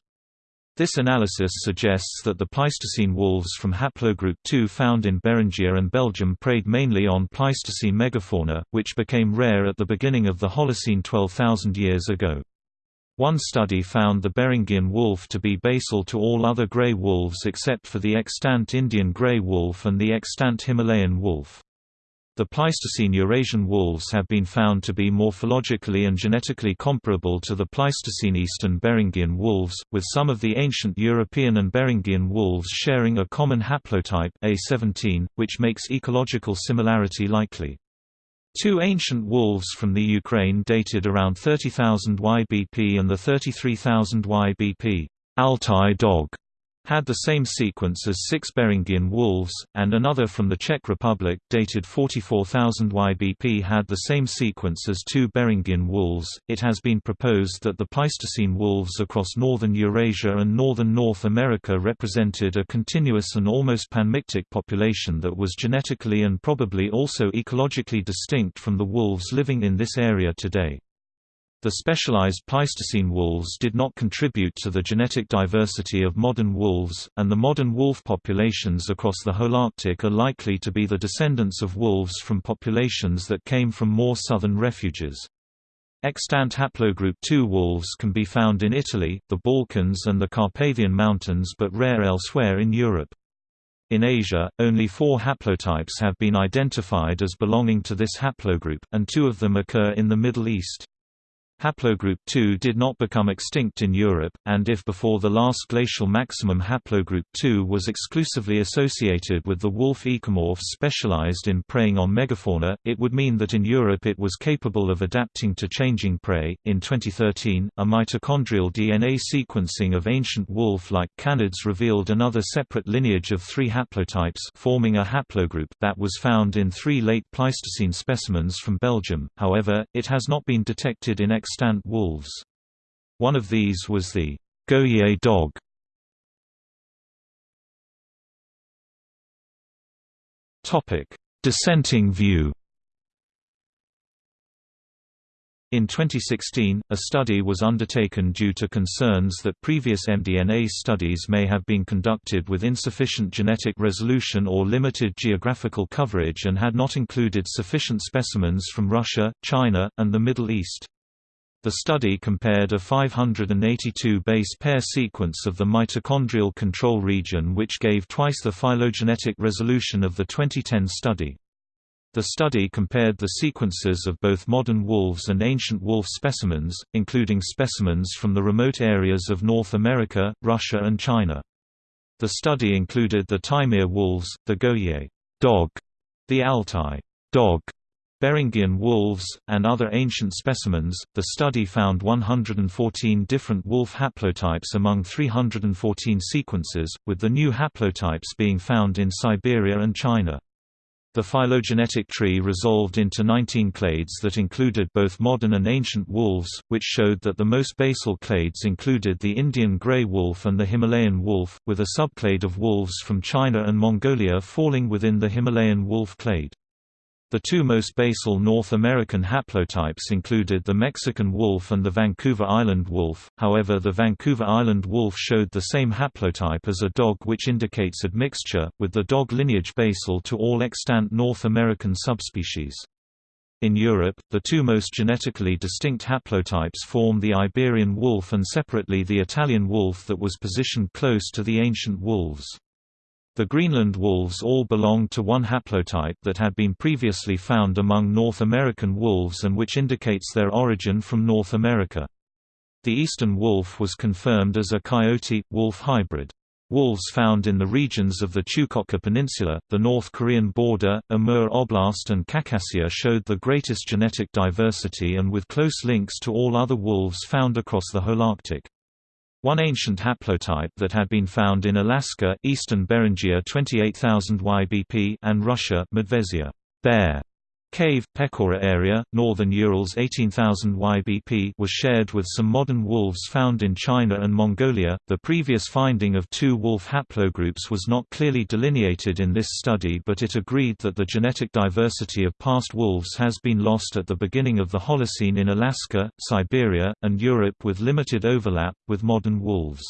A: This analysis suggests that the Pleistocene wolves from haplogroup 2 found in Beringia and Belgium preyed mainly on Pleistocene megafauna, which became rare at the beginning of the Holocene 12,000 years ago. One study found the Beringian wolf to be basal to all other gray wolves except for the extant Indian gray wolf and the extant Himalayan wolf. The Pleistocene Eurasian wolves have been found to be morphologically and genetically comparable to the Pleistocene eastern Beringian wolves, with some of the ancient European and Beringian wolves sharing a common haplotype A17, which makes ecological similarity likely. Two ancient wolves from the Ukraine dated around 30,000 YBP and the 33,000 YBP Altai dog had the same sequence as six Beringian wolves, and another from the Czech Republic, dated 44,000 YBP had the same sequence as two Beringian wolves. It has been proposed that the Pleistocene wolves across northern Eurasia and northern North America represented a continuous and almost panmictic population that was genetically and probably also ecologically distinct from the wolves living in this area today. The specialized Pleistocene wolves did not contribute to the genetic diversity of modern wolves, and the modern wolf populations across the Holarctic are likely to be the descendants of wolves from populations that came from more southern refuges. Extant haplogroup II wolves can be found in Italy, the Balkans and the Carpathian Mountains but rare elsewhere in Europe. In Asia, only four haplotypes have been identified as belonging to this haplogroup, and two of them occur in the Middle East. Haplogroup II did not become extinct in Europe, and if before the last glacial maximum haplogroup II was exclusively associated with the wolf ecomorphs specialized in preying on megafauna, it would mean that in Europe it was capable of adapting to changing prey. In 2013, a mitochondrial DNA sequencing of ancient wolf-like canids revealed another separate lineage of three haplotypes forming a haplogroup that was found in three late Pleistocene specimens from Belgium, however, it has not been detected in extant wolves. One of these was the Goyet dog. Dissenting view. In 2016, a study was undertaken due to concerns that previous mDNA studies may have been conducted with insufficient genetic resolution or limited geographical coverage and had not included sufficient specimens from Russia, China, and the Middle East. The study compared a 582 base pair sequence of the mitochondrial control region which gave twice the phylogenetic resolution of the 2010 study. The study compared the sequences of both modern wolves and ancient wolf specimens, including specimens from the remote areas of North America, Russia and China. The study included the Taimyr wolves, the Goyet dog, the Altai dog, Beringian wolves, and other ancient specimens. The study found 114 different wolf haplotypes among 314 sequences, with the new haplotypes being found in Siberia and China. The phylogenetic tree resolved into 19 clades that included both modern and ancient wolves, which showed that the most basal clades included the Indian grey wolf and the Himalayan wolf, with a subclade of wolves from China and Mongolia falling within the Himalayan wolf clade. The two most basal North American haplotypes included the Mexican wolf and the Vancouver Island wolf, however the Vancouver Island wolf showed the same haplotype as a dog which indicates admixture, with the dog lineage basal to all extant North American subspecies. In Europe, the two most genetically distinct haplotypes form the Iberian wolf and separately the Italian wolf that was positioned close to the ancient wolves. The Greenland wolves all belonged to one haplotype that had been previously found among North American wolves and which indicates their origin from North America. The eastern wolf was confirmed as a coyote-wolf hybrid. Wolves found in the regions of the Chukotka Peninsula, the North Korean border, Amur Oblast and Khakassia showed the greatest genetic diversity and with close links to all other wolves found across the Holarctic. One ancient haplotype that had been found in Alaska, eastern Beringia 28000 YBP and Russia Medvezia bear Cave, Pechora area, northern Urals 18,000 YBP was shared with some modern wolves found in China and Mongolia. The previous finding of two wolf haplogroups was not clearly delineated in this study but it agreed that the genetic diversity of past wolves has been lost at the beginning of the Holocene in Alaska, Siberia, and Europe with limited overlap, with modern wolves.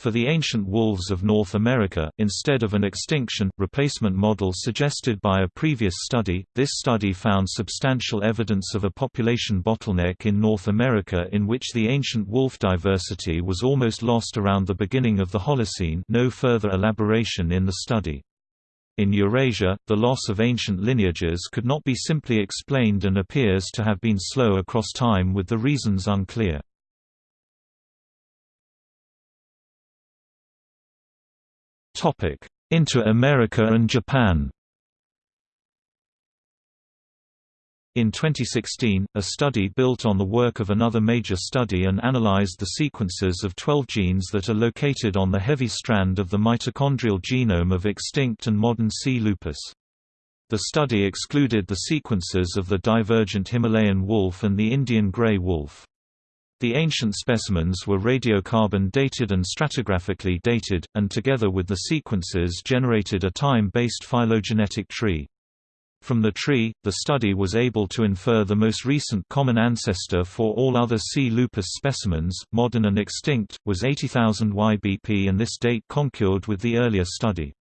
A: For the ancient wolves of North America, instead of an extinction, replacement model suggested by a previous study, this study found substantial evidence of a population bottleneck in North America in which the ancient wolf diversity was almost lost around the beginning of the Holocene no further elaboration in the study. In Eurasia, the loss of ancient lineages could not be simply explained and appears to have been slow across time with the reasons unclear. Into America and Japan In 2016, a study built on the work of another major study and analyzed the sequences of 12 genes that are located on the heavy strand of the mitochondrial genome of extinct and modern C. lupus. The study excluded the sequences of the divergent Himalayan wolf and the Indian gray wolf. The ancient specimens were radiocarbon dated and stratigraphically dated, and together with the sequences generated a time-based phylogenetic tree. From the tree, the study was able to infer the most recent common ancestor for all other C. lupus specimens, modern and extinct, was 80,000 YBP and this date concurred with the earlier study.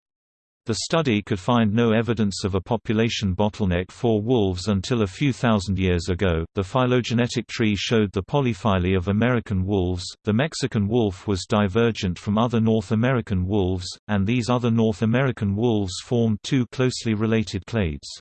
A: The study could find no evidence of a population bottleneck for wolves until a few thousand years ago. The phylogenetic tree showed the polyphyly of American wolves. The Mexican wolf was divergent from other North American wolves, and these other North American wolves formed two closely related clades.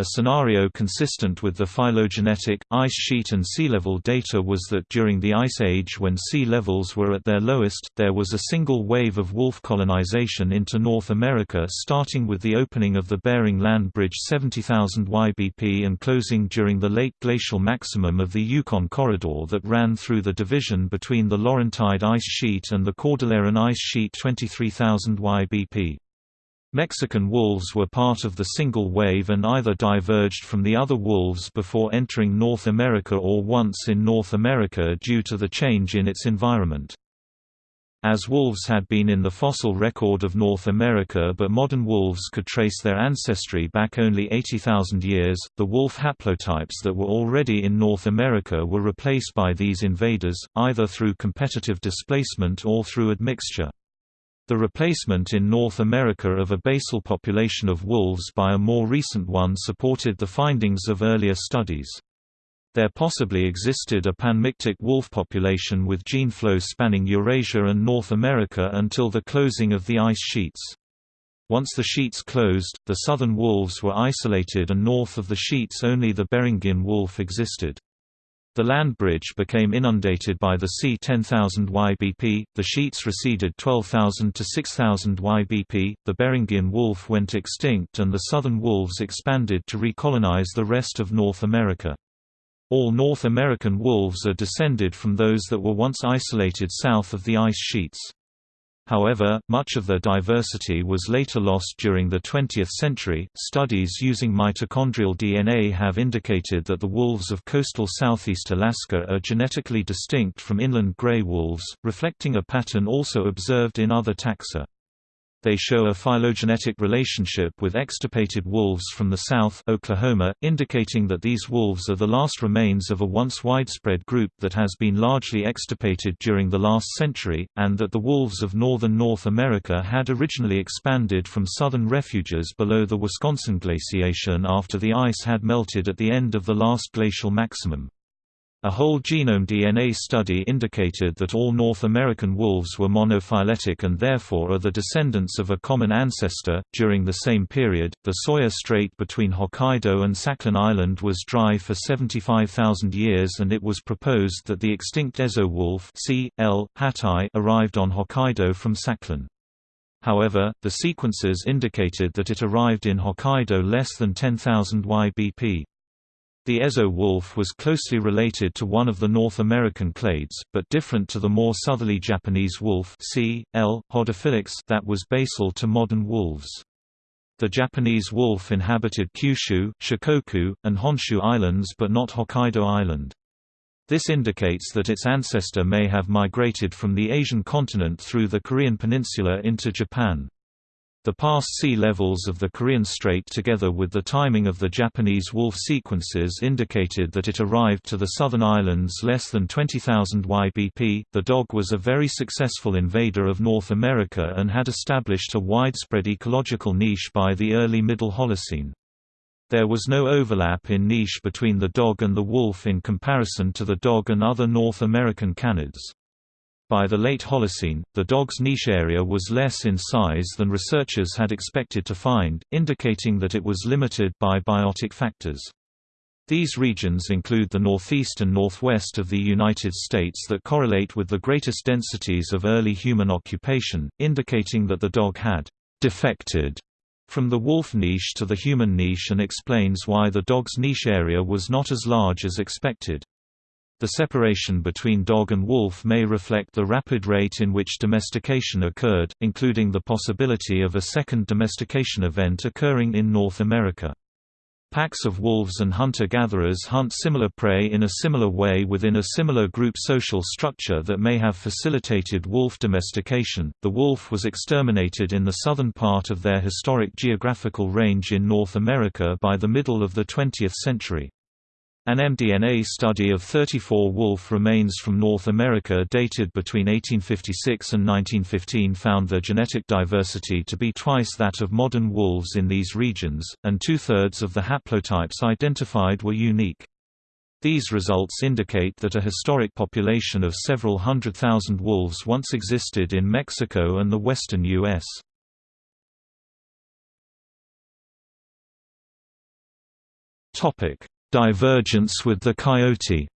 A: A scenario consistent with the phylogenetic, ice sheet and sea level data was that during the Ice Age when sea levels were at their lowest, there was a single wave of wolf colonization into North America starting with the opening of the Bering Land Bridge 70,000 YBP and closing during the late glacial maximum of the Yukon Corridor that ran through the division between the Laurentide ice sheet and the Cordilleran ice sheet 23,000 YBP. Mexican wolves were part of the single wave and either diverged from the other wolves before entering North America or once in North America due to the change in its environment. As wolves had been in the fossil record of North America but modern wolves could trace their ancestry back only 80,000 years, the wolf haplotypes that were already in North America were replaced by these invaders, either through competitive displacement or through admixture. The replacement in North America of a basal population of wolves by a more recent one supported the findings of earlier studies. There possibly existed a panmictic wolf population with gene flow spanning Eurasia and North America until the closing of the ice sheets. Once the sheets closed, the southern wolves were isolated and north of the sheets only the Beringian wolf existed. The land bridge became inundated by the sea 10,000 YBP, the sheets receded 12,000 to 6,000 YBP, the Beringian wolf went extinct and the southern wolves expanded to recolonize the rest of North America. All North American wolves are descended from those that were once isolated south of the ice sheets. However, much of their diversity was later lost during the 20th century. Studies using mitochondrial DNA have indicated that the wolves of coastal southeast Alaska are genetically distinct from inland gray wolves, reflecting a pattern also observed in other taxa. They show a phylogenetic relationship with extirpated wolves from the south Oklahoma, indicating that these wolves are the last remains of a once widespread group that has been largely extirpated during the last century, and that the wolves of northern North America had originally expanded from southern refuges below the Wisconsin glaciation after the ice had melted at the end of the last glacial maximum. A whole genome DNA study indicated that all North American wolves were monophyletic and therefore are the descendants of a common ancestor. During the same period, the Soya Strait between Hokkaido and Sakhalin Island was dry for 75,000 years and it was proposed that the extinct Ezo wolf C. L. hattai arrived on Hokkaido from Sakhalin. However, the sequences indicated that it arrived in Hokkaido less than 10,000 YBP. The Ezo wolf was closely related to one of the North American clades, but different to the more southerly Japanese wolf C. L. hodophylex that was basal to modern wolves. The Japanese wolf inhabited Kyushu, Shikoku, and Honshu Islands but not Hokkaido Island. This indicates that its ancestor may have migrated from the Asian continent through the Korean peninsula into Japan. The past sea levels of the Korean Strait together with the timing of the Japanese wolf sequences indicated that it arrived to the southern islands less than 20,000 YBP. The dog was a very successful invader of North America and had established a widespread ecological niche by the early Middle Holocene. There was no overlap in niche between the dog and the wolf in comparison to the dog and other North American canids. By the late Holocene, the dog's niche area was less in size than researchers had expected to find, indicating that it was limited by biotic factors. These regions include the northeast and northwest of the United States that correlate with the greatest densities of early human occupation, indicating that the dog had «defected» from the wolf niche to the human niche and explains why the dog's niche area was not as large as expected. The separation between dog and wolf may reflect the rapid rate in which domestication occurred, including the possibility of a second domestication event occurring in North America. Packs of wolves and hunter-gatherers hunt similar prey in a similar way within a similar group social structure that may have facilitated wolf domestication. The wolf was exterminated in the southern part of their historic geographical range in North America by the middle of the 20th century. An mDNA study of 34 wolf remains from North America dated between 1856 and 1915 found their genetic diversity to be twice that of modern wolves in these regions, and two-thirds of the haplotypes identified were unique. These results indicate that a historic population of several hundred thousand wolves once existed in Mexico and the western U.S.
B: Topic Divergence with the coyote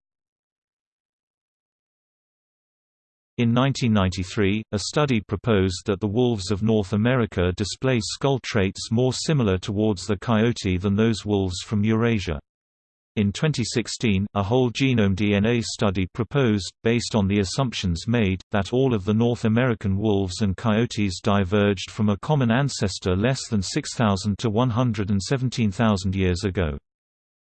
A: In 1993, a study proposed that the wolves of North America display skull traits more similar towards the coyote than those wolves from Eurasia. In 2016, a whole genome DNA study proposed, based on the assumptions made, that all of the North American wolves and coyotes diverged from a common ancestor less than 6,000 to 117,000 years ago.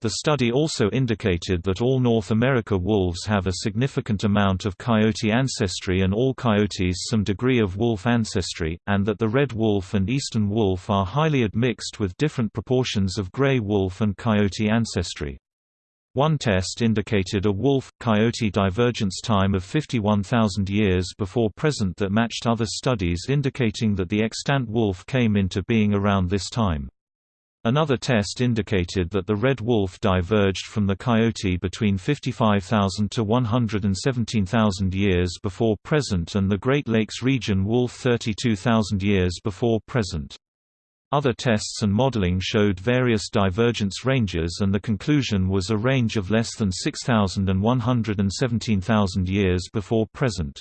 A: The study also indicated that all North America wolves have a significant amount of coyote ancestry and all coyotes some degree of wolf ancestry, and that the red wolf and eastern wolf are highly admixed with different proportions of gray wolf and coyote ancestry. One test indicated a wolf-coyote divergence time of 51,000 years before present that matched other studies indicating that the extant wolf came into being around this time. Another test indicated that the red wolf diverged from the coyote between 55,000 to 117,000 years before present and the Great Lakes region wolf 32,000 years before present. Other tests and modeling showed various divergence ranges and the conclusion was a range of less than 6,000 and 117,000 years before present.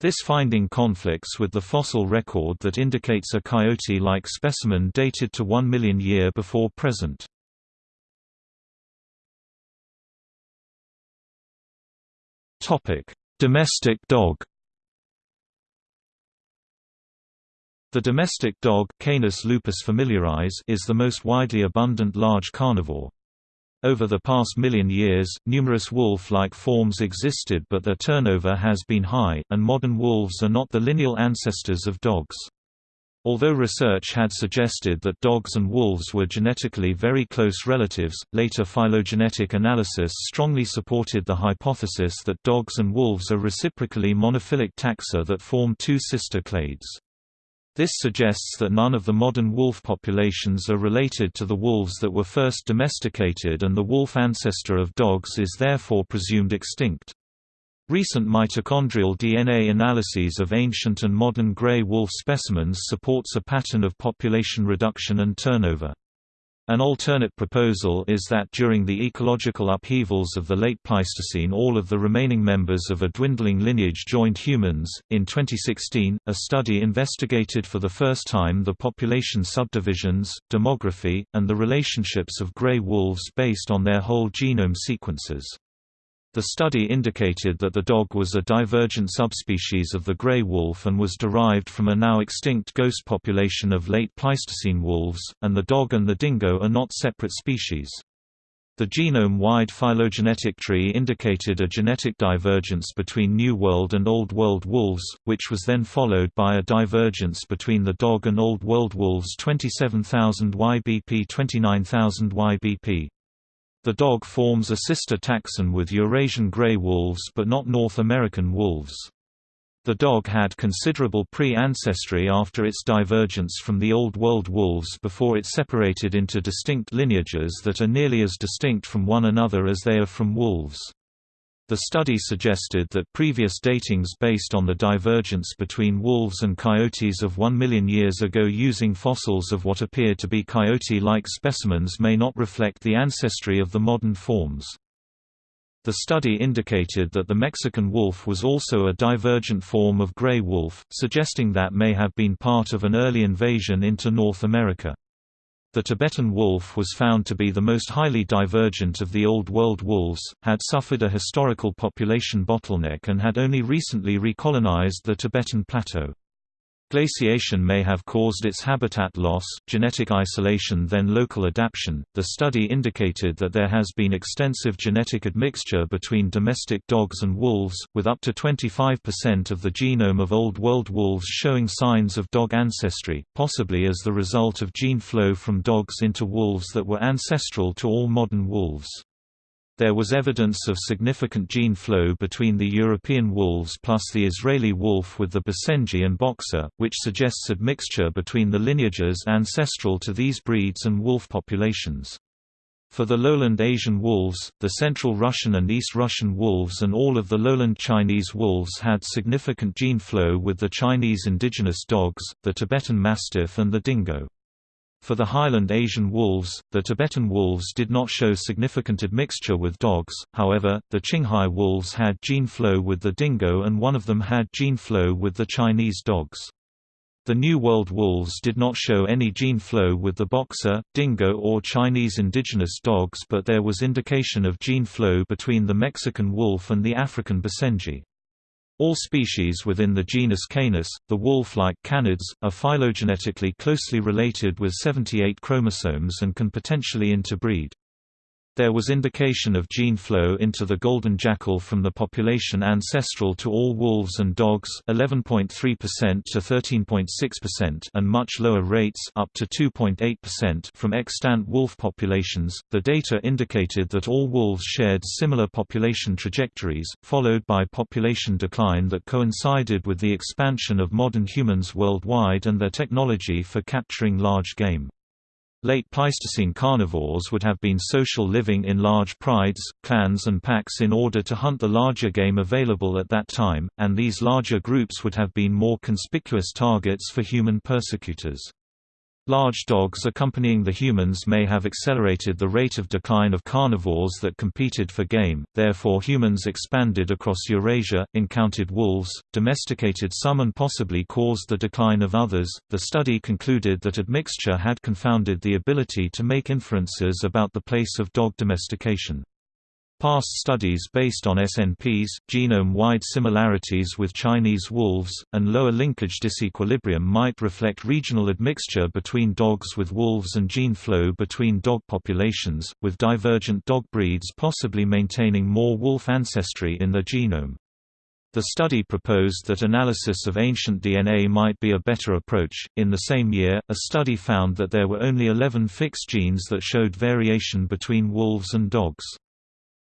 A: This finding conflicts with the fossil record that indicates a coyote-like specimen dated to 1 million year before present. Domestic dog The domestic dog Canis lupus familiaris is the most widely abundant large carnivore. Over the past million years, numerous wolf-like forms existed but their turnover has been high, and modern wolves are not the lineal ancestors of dogs. Although research had suggested that dogs and wolves were genetically very close relatives, later phylogenetic analysis strongly supported the hypothesis that dogs and wolves are reciprocally monophyletic taxa that form two sister clades. This suggests that none of the modern wolf populations are related to the wolves that were first domesticated and the wolf ancestor of dogs is therefore presumed extinct. Recent mitochondrial DNA analyses of ancient and modern gray wolf specimens supports a pattern of population reduction and turnover. An alternate proposal is that during the ecological upheavals of the late Pleistocene, all of the remaining members of a dwindling lineage joined humans. In 2016, a study investigated for the first time the population subdivisions, demography, and the relationships of gray wolves based on their whole genome sequences. The study indicated that the dog was a divergent subspecies of the gray wolf and was derived from a now extinct ghost population of late Pleistocene wolves, and the dog and the dingo are not separate species. The genome-wide phylogenetic tree indicated a genetic divergence between New World and Old World wolves, which was then followed by a divergence between the dog and Old World wolves 27,000 YBP 29,000 YBP. The dog forms a sister taxon with Eurasian gray wolves but not North American wolves. The dog had considerable pre-ancestry after its divergence from the Old World wolves before it separated into distinct lineages that are nearly as distinct from one another as they are from wolves. The study suggested that previous datings based on the divergence between wolves and coyotes of 1 million years ago using fossils of what appear to be coyote-like specimens may not reflect the ancestry of the modern forms. The study indicated that the Mexican wolf was also a divergent form of gray wolf, suggesting that may have been part of an early invasion into North America. The Tibetan wolf was found to be the most highly divergent of the Old World wolves, had suffered a historical population bottleneck and had only recently recolonized the Tibetan plateau. Glaciation may have caused its habitat loss, genetic isolation then local adaptation. The study indicated that there has been extensive genetic admixture between domestic dogs and wolves, with up to 25% of the genome of Old World wolves showing signs of dog ancestry, possibly as the result of gene flow from dogs into wolves that were ancestral to all modern wolves. There was evidence of significant gene flow between the European wolves plus the Israeli wolf with the Basenji and Boxer, which suggests admixture between the lineages ancestral to these breeds and wolf populations. For the lowland Asian wolves, the central Russian and East Russian wolves and all of the lowland Chinese wolves had significant gene flow with the Chinese indigenous dogs, the Tibetan Mastiff and the dingo. For the highland Asian wolves, the Tibetan wolves did not show significant admixture with dogs, however, the Qinghai wolves had gene flow with the dingo and one of them had gene flow with the Chinese dogs. The New World wolves did not show any gene flow with the boxer, dingo or Chinese indigenous dogs but there was indication of gene flow between the Mexican wolf and the African Basenji. All species within the genus Canis, the wolf-like canids, are phylogenetically closely related with 78 chromosomes and can potentially interbreed. There was indication of gene flow into the golden jackal from the population ancestral to all wolves and dogs 11.3% to 13.6% and much lower rates up to 2.8% from extant wolf populations. The data indicated that all wolves shared similar population trajectories, followed by population decline that coincided with the expansion of modern humans worldwide and their technology for capturing large game. Late Pleistocene carnivores would have been social living in large prides, clans and packs in order to hunt the larger game available at that time, and these larger groups would have been more conspicuous targets for human persecutors. Large dogs accompanying the humans may have accelerated the rate of decline of carnivores that competed for game, therefore humans expanded across Eurasia, encountered wolves, domesticated some and possibly caused the decline of others. The study concluded that admixture had confounded the ability to make inferences about the place of dog domestication. Past studies based on SNPs, genome-wide similarities with Chinese wolves, and lower linkage disequilibrium might reflect regional admixture between dogs with wolves and gene flow between dog populations, with divergent dog breeds possibly maintaining more wolf ancestry in their genome. The study proposed that analysis of ancient DNA might be a better approach. In the same year, a study found that there were only 11 fixed genes that showed variation between wolves and dogs.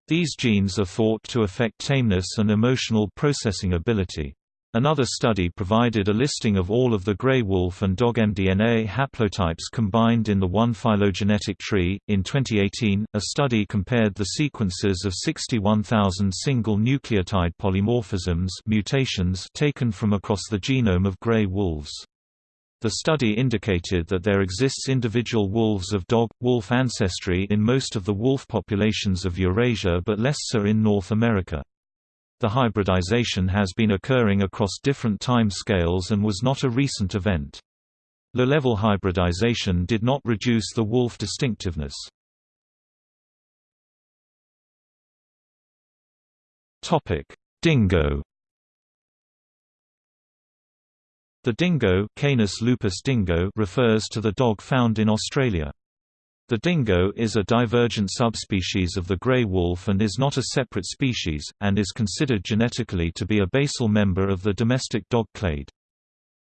A: These genes are thought to affect tameness and emotional processing ability. Another study provided a listing of all of the gray wolf and dog mDNA haplotypes combined in the one phylogenetic tree. In 2018, a study compared the sequences of 61,000 single nucleotide polymorphisms mutations taken from across the genome of gray wolves. The study indicated that there exists individual wolves of dog-wolf ancestry in most of the wolf populations of Eurasia but less so in North America. The hybridization has been occurring across different time scales and was not a recent event. Low-level hybridization did not reduce the wolf distinctiveness. Dingo The dingo, Canis lupus dingo refers to the dog found in Australia. The dingo is a divergent subspecies of the grey wolf and is not a separate species, and is considered genetically to be a basal member of the domestic dog clade.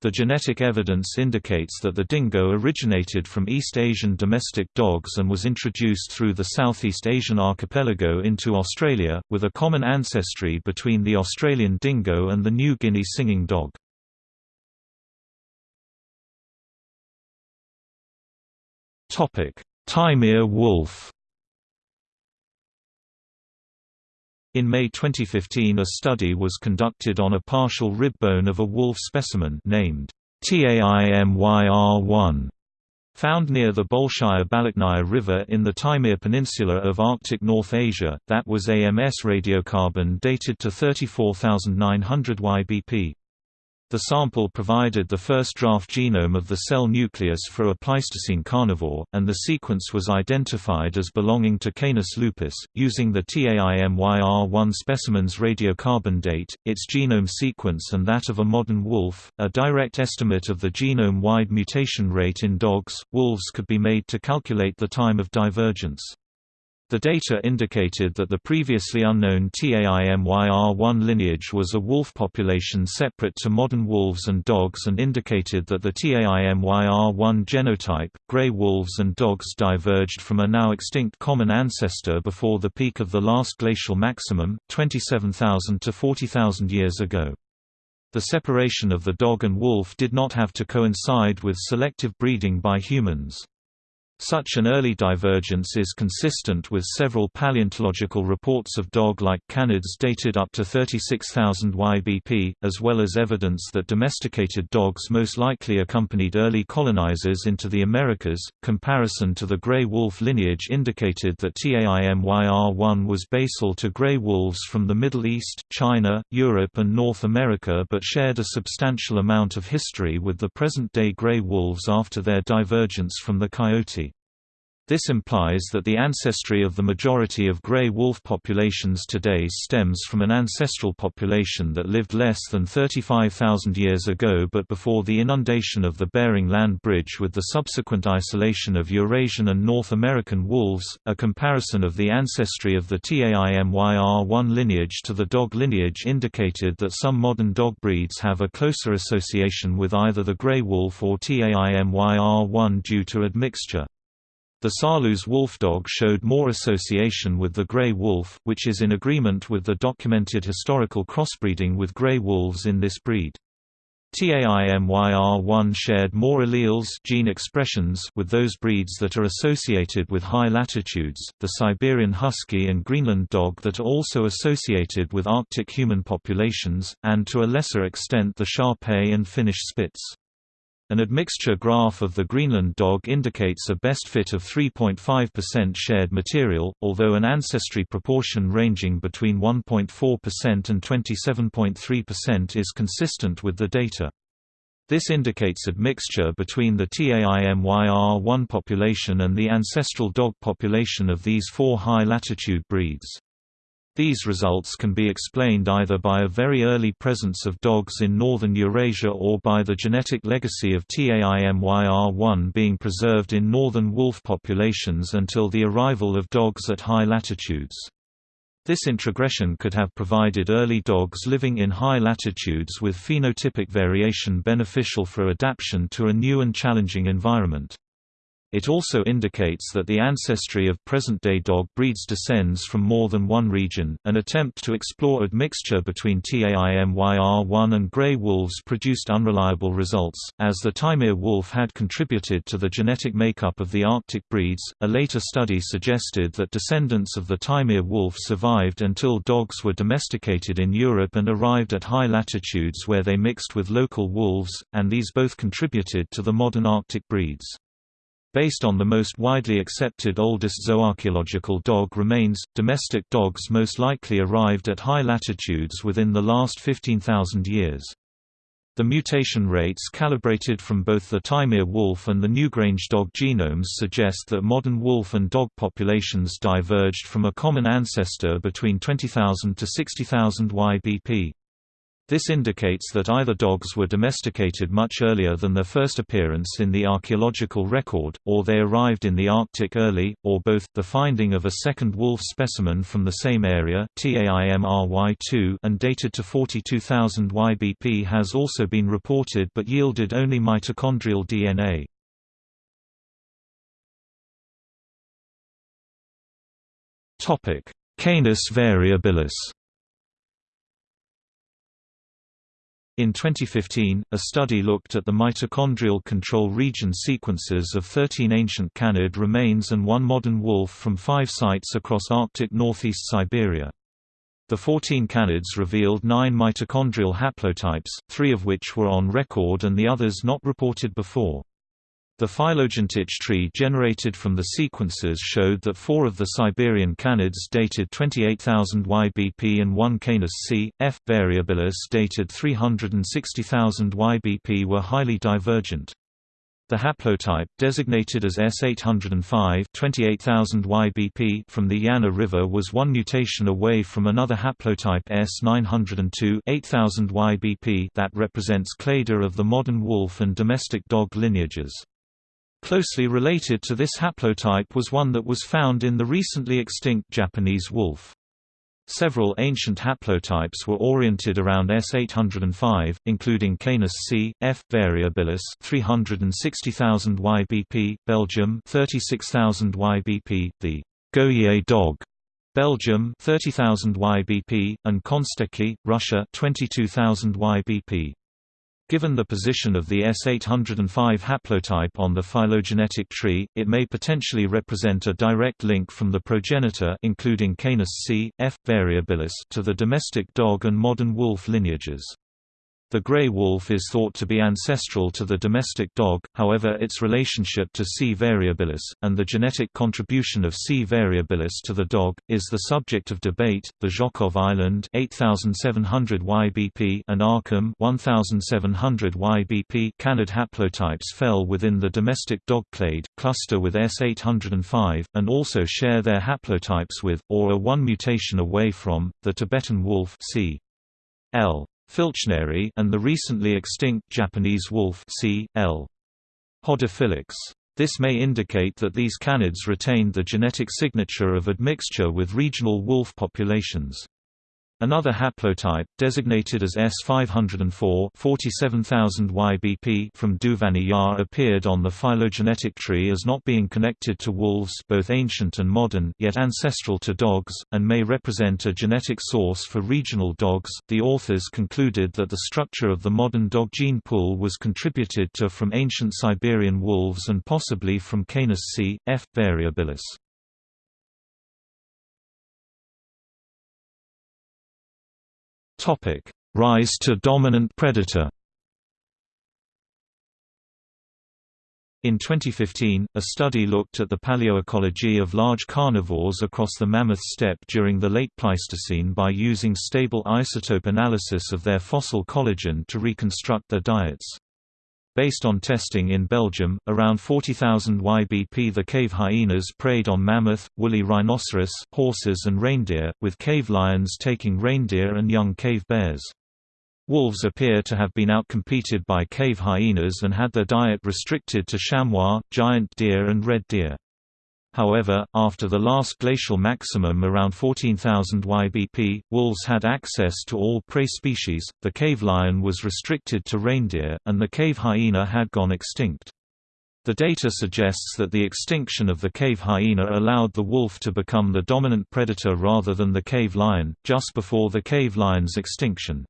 A: The genetic evidence indicates that the dingo originated from East Asian domestic dogs and was introduced through the Southeast Asian archipelago into Australia, with a common ancestry between the Australian dingo and the New Guinea singing dog.
B: Topic: Taimyr wolf.
A: In May 2015 a study was conducted on a partial rib bone of a wolf specimen named TAIMYR1 Found near the Bolshaya-Balakhnaya River in the Taimyr Peninsula of Arctic North Asia, that was AMS radiocarbon dated to 34,900 YBP. The sample provided the first draft genome of the cell nucleus for a Pleistocene carnivore, and the sequence was identified as belonging to Canis lupus. Using the TAIMYR1 specimen's radiocarbon date, its genome sequence, and that of a modern wolf, a direct estimate of the genome wide mutation rate in dogs, wolves could be made to calculate the time of divergence. The data indicated that the previously unknown TAIMYR1 lineage was a wolf population separate to modern wolves and dogs and indicated that the TAIMYR1 genotype, gray wolves and dogs diverged from a now extinct common ancestor before the peak of the last glacial maximum, 27,000 to 40,000 years ago. The separation of the dog and wolf did not have to coincide with selective breeding by humans. Such an early divergence is consistent with several paleontological reports of dog-like canids dated up to 36,000 YBP, as well as evidence that domesticated dogs most likely accompanied early colonizers into the Americas. Comparison to the gray wolf lineage indicated that TAIMYR1 was basal to gray wolves from the Middle East, China, Europe and North America but shared a substantial amount of history with the present-day gray wolves after their divergence from the coyote. This implies that the ancestry of the majority of gray wolf populations today stems from an ancestral population that lived less than 35,000 years ago but before the inundation of the Bering Land Bridge with the subsequent isolation of Eurasian and North American wolves. A comparison of the ancestry of the TAIMYR1 lineage to the dog lineage indicated that some modern dog breeds have a closer association with either the gray wolf or TAIMYR1 due to admixture. The Saarloos wolfdog showed more association with the gray wolf, which is in agreement with the documented historical crossbreeding with gray wolves in this breed. TAIMYR1 shared more alleles gene expressions with those breeds that are associated with high latitudes, the Siberian Husky and Greenland dog that are also associated with Arctic human populations, and to a lesser extent the Shar-Pei and Finnish Spitz. An admixture graph of the Greenland dog indicates a best fit of 3.5% shared material, although an ancestry proportion ranging between 1.4% and 27.3% is consistent with the data. This indicates admixture between the TAIMYR1 population and the ancestral dog population of these four high-latitude breeds. These results can be explained either by a very early presence of dogs in northern Eurasia or by the genetic legacy of TAIMYR1 being preserved in northern wolf populations until the arrival of dogs at high latitudes. This introgression could have provided early dogs living in high latitudes with phenotypic variation beneficial for adaptation to a new and challenging environment. It also indicates that the ancestry of present-day dog breeds descends from more than one region. An attempt to explore admixture between TAIMYR1 and gray wolves produced unreliable results, as the Taimyr wolf had contributed to the genetic makeup of the Arctic breeds. A later study suggested that descendants of the Taimyr wolf survived until dogs were domesticated in Europe and arrived at high latitudes where they mixed with local wolves, and these both contributed to the modern Arctic breeds. Based on the most widely accepted oldest zooarchaeological dog remains, domestic dogs most likely arrived at high latitudes within the last 15,000 years. The mutation rates calibrated from both the Taimyr wolf and the Newgrange dog genomes suggest that modern wolf and dog populations diverged from a common ancestor between 20,000 to 60,000 YBP. This indicates that either dogs were domesticated much earlier than their first appearance in the archaeological record, or they arrived in the Arctic early, or both. The finding of a second wolf specimen from the same area, TAIMYR2, and dated to 42,000 YBP has also been reported but yielded only mitochondrial DNA.
B: Canis variabilis.
A: In 2015, a study looked at the mitochondrial control region sequences of 13 ancient canid remains and one modern wolf from five sites across Arctic northeast Siberia. The 14 canids revealed nine mitochondrial haplotypes, three of which were on record and the others not reported before. The phylogenetic tree generated from the sequences showed that four of the Siberian canids dated 28,000 YBP and one Canis C. F. variabilis dated 360,000 YBP were highly divergent. The haplotype, designated as S805 28,000 YBP from the Yana River was one mutation away from another haplotype S902 8000 YBP that represents clade of the modern wolf and domestic dog lineages. Closely related to this haplotype was one that was found in the recently extinct Japanese wolf. Several ancient haplotypes were oriented around S805, including Canis C. F. variabilis 360,000 YBP, Belgium 36,000 YBP, the Goyet dog, Belgium 30,000 YBP, and Kostenki, Russia 22,000 YBP. Given the position of the S805 haplotype on the phylogenetic tree, it may potentially represent a direct link from the progenitor including Canis C. F. variabilis to the domestic dog and modern wolf lineages. The gray wolf is thought to be ancestral to the domestic dog, however its relationship to C. variabilis, and the genetic contribution of C. variabilis to the dog, is the subject of debate. The Zhokhov Island 8700 YBP and Aachim 1700 YBP canid haplotypes fell within the domestic dog clade, cluster with S805, and also share their haplotypes with, or are one mutation away from, the Tibetan wolf C. L filchneri and the recently extinct Japanese wolf C. L. hodophilax. This may indicate that these canids retained the genetic signature of admixture with regional wolf populations. Another haplotype, designated as S504 47000 YBP from Duvanny Yar appeared on the phylogenetic tree as not being connected to wolves both ancient and modern yet ancestral to dogs, and may represent a genetic source for regional dogs. The authors concluded that the structure of the modern dog gene pool was contributed to from ancient Siberian wolves and possibly from Canis c. F. variabilis. Topic: Rise to dominant predator. In 2015, a study looked at the paleoecology of large carnivores across the Mammoth Steppe during the late Pleistocene by using stable isotope analysis of their fossil collagen to reconstruct their diets. Based on testing in Belgium, around 40,000 YBP the cave hyenas preyed on mammoth, woolly rhinoceros, horses and reindeer, with cave lions taking reindeer and young cave bears. Wolves appear to have been outcompeted by cave hyenas and had their diet restricted to chamois, giant deer and red deer. However, after the last glacial maximum around 14,000 YBP, wolves had access to all prey species, the cave lion was restricted to reindeer, and the cave hyena had gone extinct. The data suggests that the extinction of the cave hyena allowed the wolf to become the dominant predator rather than the cave lion, just before the cave lion's extinction.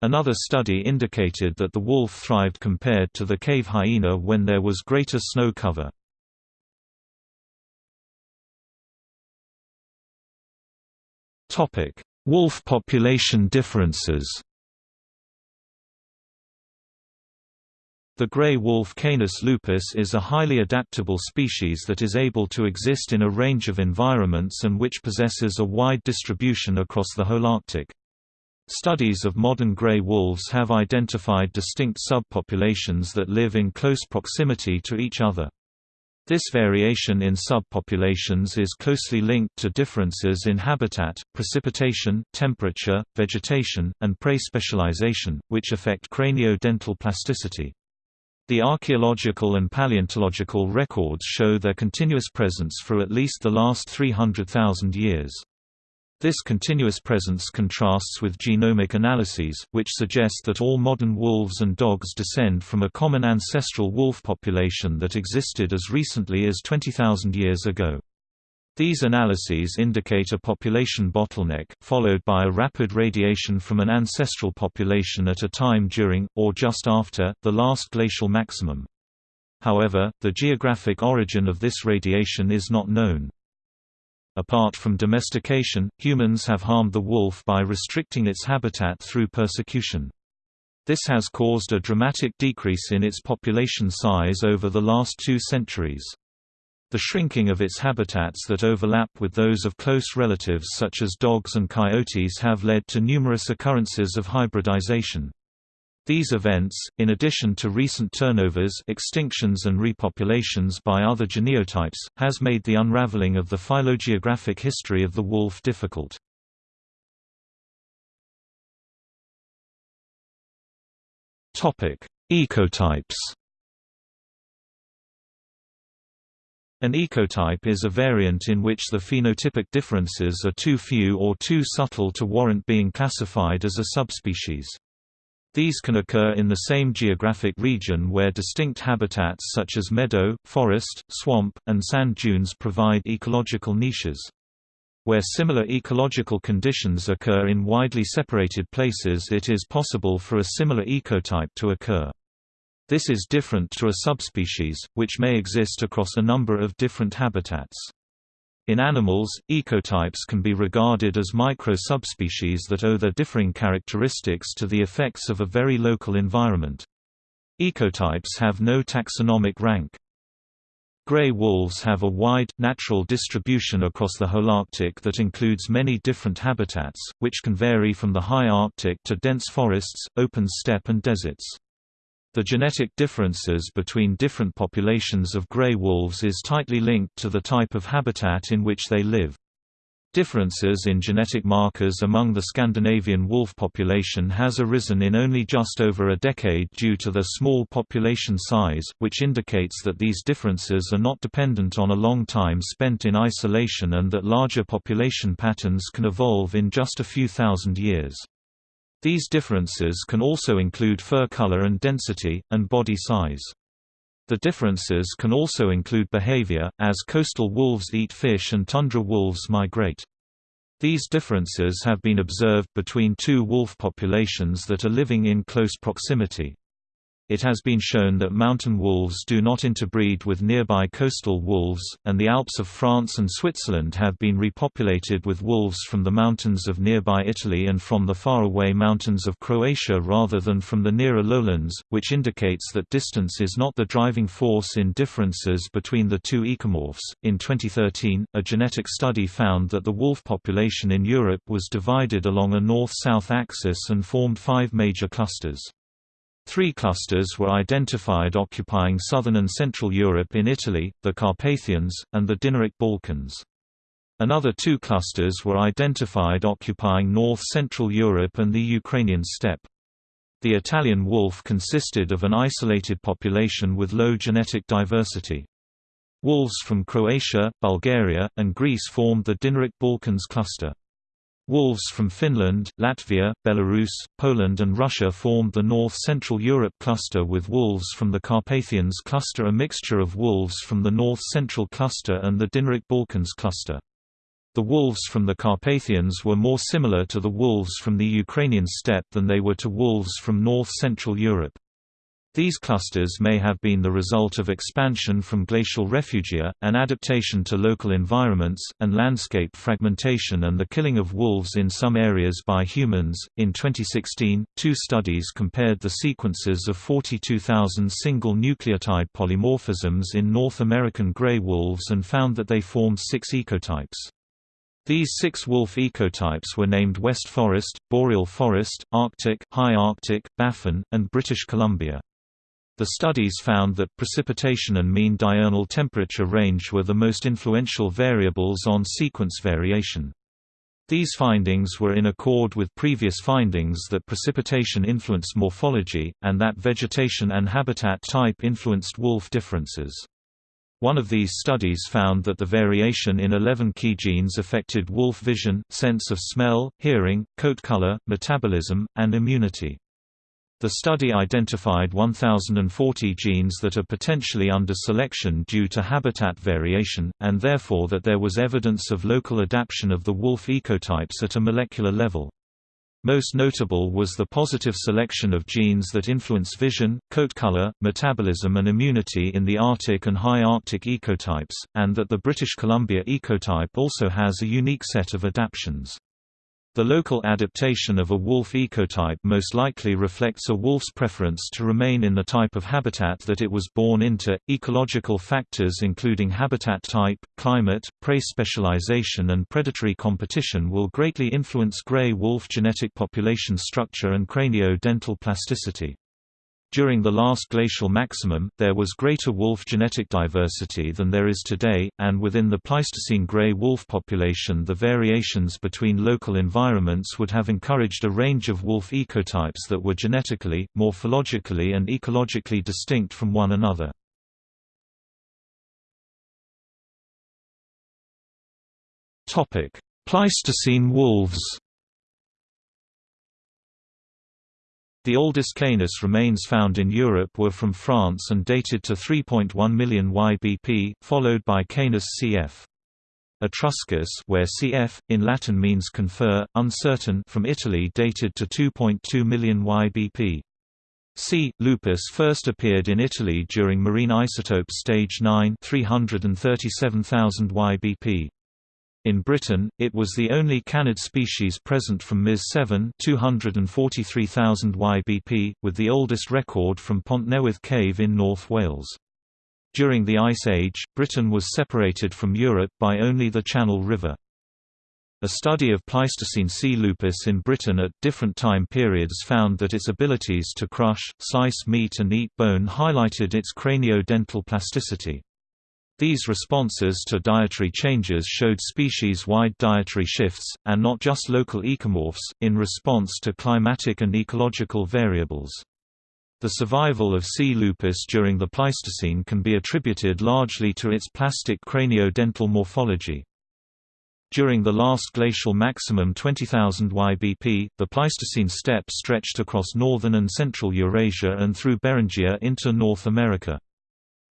A: Another study indicated that the wolf thrived compared to the cave hyena when there was greater snow cover. Topic: Wolf population differences. The gray wolf Canis lupus is a highly adaptable species that is able to exist in a range of environments and which possesses a wide distribution across the whole Arctic. Studies of modern gray wolves have identified distinct subpopulations that live in close proximity to each other. This variation in subpopulations is closely linked to differences in habitat, precipitation, temperature, vegetation, and prey specialization, which affect cranio-dental plasticity. The archaeological and paleontological records show their continuous presence for at least the last 300,000 years. This continuous presence contrasts with genomic analyses, which suggest that all modern wolves and dogs descend from a common ancestral wolf population that existed as recently as 20,000 years ago. These analyses indicate a population bottleneck, followed by a rapid radiation from an ancestral population at a time during, or just after, the last glacial maximum. However, the geographic origin of this radiation is not known. Apart from domestication, humans have harmed the wolf by restricting its habitat through persecution. This has caused a dramatic decrease in its population size over the last two centuries. The shrinking of its habitats that overlap with those of close relatives such as dogs and coyotes have led to numerous occurrences of hybridization. These events, in addition to recent turnovers extinctions and repopulations by other genotypes, has made the unraveling of the phylogeographic history of the wolf difficult. Ecotypes An ecotype is a variant in which the phenotypic differences are too few or too subtle to warrant being classified as a subspecies. These can occur in the same geographic region where distinct habitats such as meadow, forest, swamp, and sand dunes provide ecological niches. Where similar ecological conditions occur in widely separated places it is possible for a similar ecotype to occur. This is different to a subspecies, which may exist across a number of different habitats. In animals, ecotypes can be regarded as micro-subspecies that owe their differing characteristics to the effects of a very local environment. Ecotypes have no taxonomic rank. Gray wolves have a wide, natural distribution across the Holarctic that includes many different habitats, which can vary from the high Arctic to dense forests, open steppe and deserts. The genetic differences between different populations of gray wolves is tightly linked to the type of habitat in which they live. Differences in genetic markers among the Scandinavian wolf population has arisen in only just over a decade due to their small population size, which indicates that these differences are not dependent on a long time spent in isolation and that larger population patterns can evolve in just a few thousand years. These differences can also include fur color and density, and body size. The differences can also include behavior, as coastal wolves eat fish and tundra wolves migrate. These differences have been observed between two wolf populations that are living in close proximity. It has been shown that mountain wolves do not interbreed with nearby coastal wolves, and the Alps of France and Switzerland have been repopulated with wolves from the mountains of nearby Italy and from the faraway mountains of Croatia rather than from the nearer lowlands, which indicates that distance is not the driving force in differences between the two ecomorphs. In 2013, a genetic study found that the wolf population in Europe was divided along a north-south axis and formed five major clusters. Three clusters were identified occupying southern and central Europe in Italy, the Carpathians, and the Dinaric Balkans. Another two clusters were identified occupying north-central Europe and the Ukrainian steppe. The Italian wolf consisted of an isolated population with low genetic diversity. Wolves from Croatia, Bulgaria, and Greece formed the Dinaric Balkans cluster. Wolves from Finland, Latvia, Belarus, Poland and Russia formed the North-Central Europe cluster with wolves from the Carpathians cluster a mixture of wolves from the North-Central cluster and the Dinaric Balkans cluster. The wolves from the Carpathians were more similar to the wolves from the Ukrainian steppe than they were to wolves from North-Central Europe. These clusters may have been the result of expansion from glacial refugia, an adaptation to local environments, and landscape fragmentation and the killing of wolves in some areas by humans. In 2016, two studies compared the sequences of 42,000 single nucleotide polymorphisms in North American gray wolves and found that they formed six ecotypes. These six wolf ecotypes were named West Forest, Boreal Forest, Arctic, High Arctic, Baffin, and British Columbia. The studies found that precipitation and mean diurnal temperature range were the most influential variables on sequence variation. These findings were in accord with previous findings that precipitation influenced morphology, and that vegetation and habitat type influenced wolf differences. One of these studies found that the variation in 11 key genes affected wolf vision, sense of smell, hearing, coat color, metabolism, and immunity. The study identified 1,040 genes that are potentially under selection due to habitat variation, and therefore that there was evidence of local adaptation of the wolf ecotypes at a molecular level. Most notable was the positive selection of genes that influence vision, coat color, metabolism and immunity in the Arctic and high Arctic ecotypes, and that the British Columbia ecotype also has a unique set of adaptations. The local adaptation of a wolf ecotype most likely reflects a wolf's preference to remain in the type of habitat that it was born into. Ecological factors including habitat type, climate, prey specialization, and predatory competition will greatly influence gray wolf genetic population structure and cranio-dental plasticity. During the last glacial maximum, there was greater wolf genetic diversity than there is today, and within the Pleistocene gray wolf population the variations between local environments would have encouraged a range of wolf ecotypes that were genetically, morphologically and ecologically distinct from one another. Pleistocene wolves The oldest Canis remains found in Europe were from France and dated to 3.1 million YBP, followed by Canis cf. Etruscus where cf, in Latin means confer, uncertain from Italy dated to 2.2 million YBP. C. lupus first appeared in Italy during marine isotope stage 9 337,000 YBP. In Britain, it was the only canid species present from MIS 7 243,000 YBP, with the oldest record from Pont Newydd Cave in North Wales. During the Ice Age, Britain was separated from Europe by only the Channel River. A study of Pleistocene C. lupus in Britain at different time periods found that its abilities to crush, slice meat and eat bone highlighted its cranio-dental plasticity. These responses to dietary changes showed species-wide dietary shifts, and not just local ecomorphs, in response to climatic and ecological variables. The survival of C. lupus during the Pleistocene can be attributed largely to its plastic cranio-dental morphology. During the last glacial maximum 20,000 YBP, the Pleistocene steppe stretched across northern and central Eurasia and through Beringia into North America.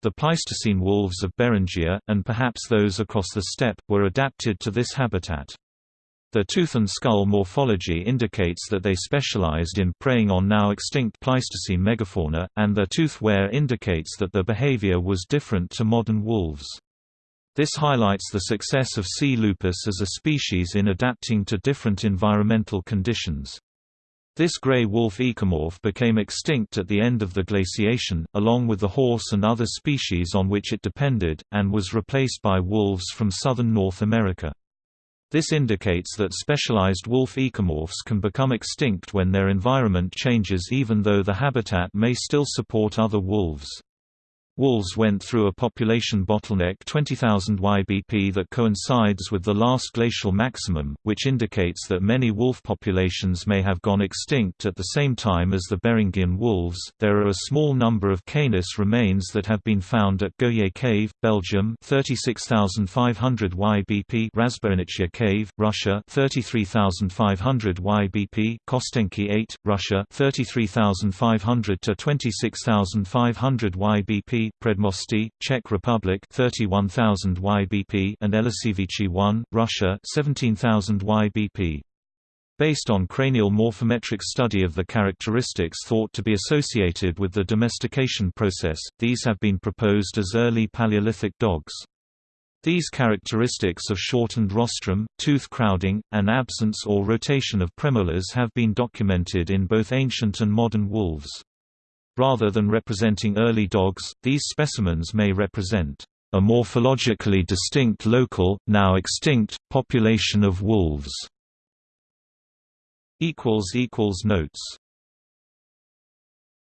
A: The Pleistocene wolves of Beringia, and perhaps those across the steppe, were adapted to this habitat. Their tooth and skull morphology indicates that they specialized in preying on now extinct Pleistocene megafauna, and their tooth wear indicates that their behavior was different to modern wolves. This highlights the success of C. lupus as a species in adapting to different environmental conditions. This gray wolf ecomorph became extinct at the end of the glaciation, along with the horse and other species on which it depended, and was replaced by wolves from southern North America. This indicates that specialized wolf ecomorphs can become extinct when their environment changes even though the habitat may still support other wolves. Wolves went through a population bottleneck 20,000 YBP that coincides with the last glacial maximum, which indicates that many wolf populations may have gone extinct at the same time as the Beringian wolves. There are a small number of Canis remains that have been found at Goyet Cave, Belgium, 36,500 YBP; Razboinichya Cave, Russia, 33,500 YBP; Kostenki 8, Russia, 33,500 to 26,500 YBP. Předmostí, Czech Republic 31,000 YBP and Eliseevichi 1, Russia 17,000 YBP. Based on cranial morphometric study of the characteristics thought to be associated with the domestication process, these have been proposed as early Paleolithic dogs. These characteristics of shortened rostrum, tooth crowding, and absence or rotation of premolars have been documented in both ancient and modern wolves. Rather than representing early dogs, these specimens may represent a morphologically distinct local, now extinct, population of wolves. Notes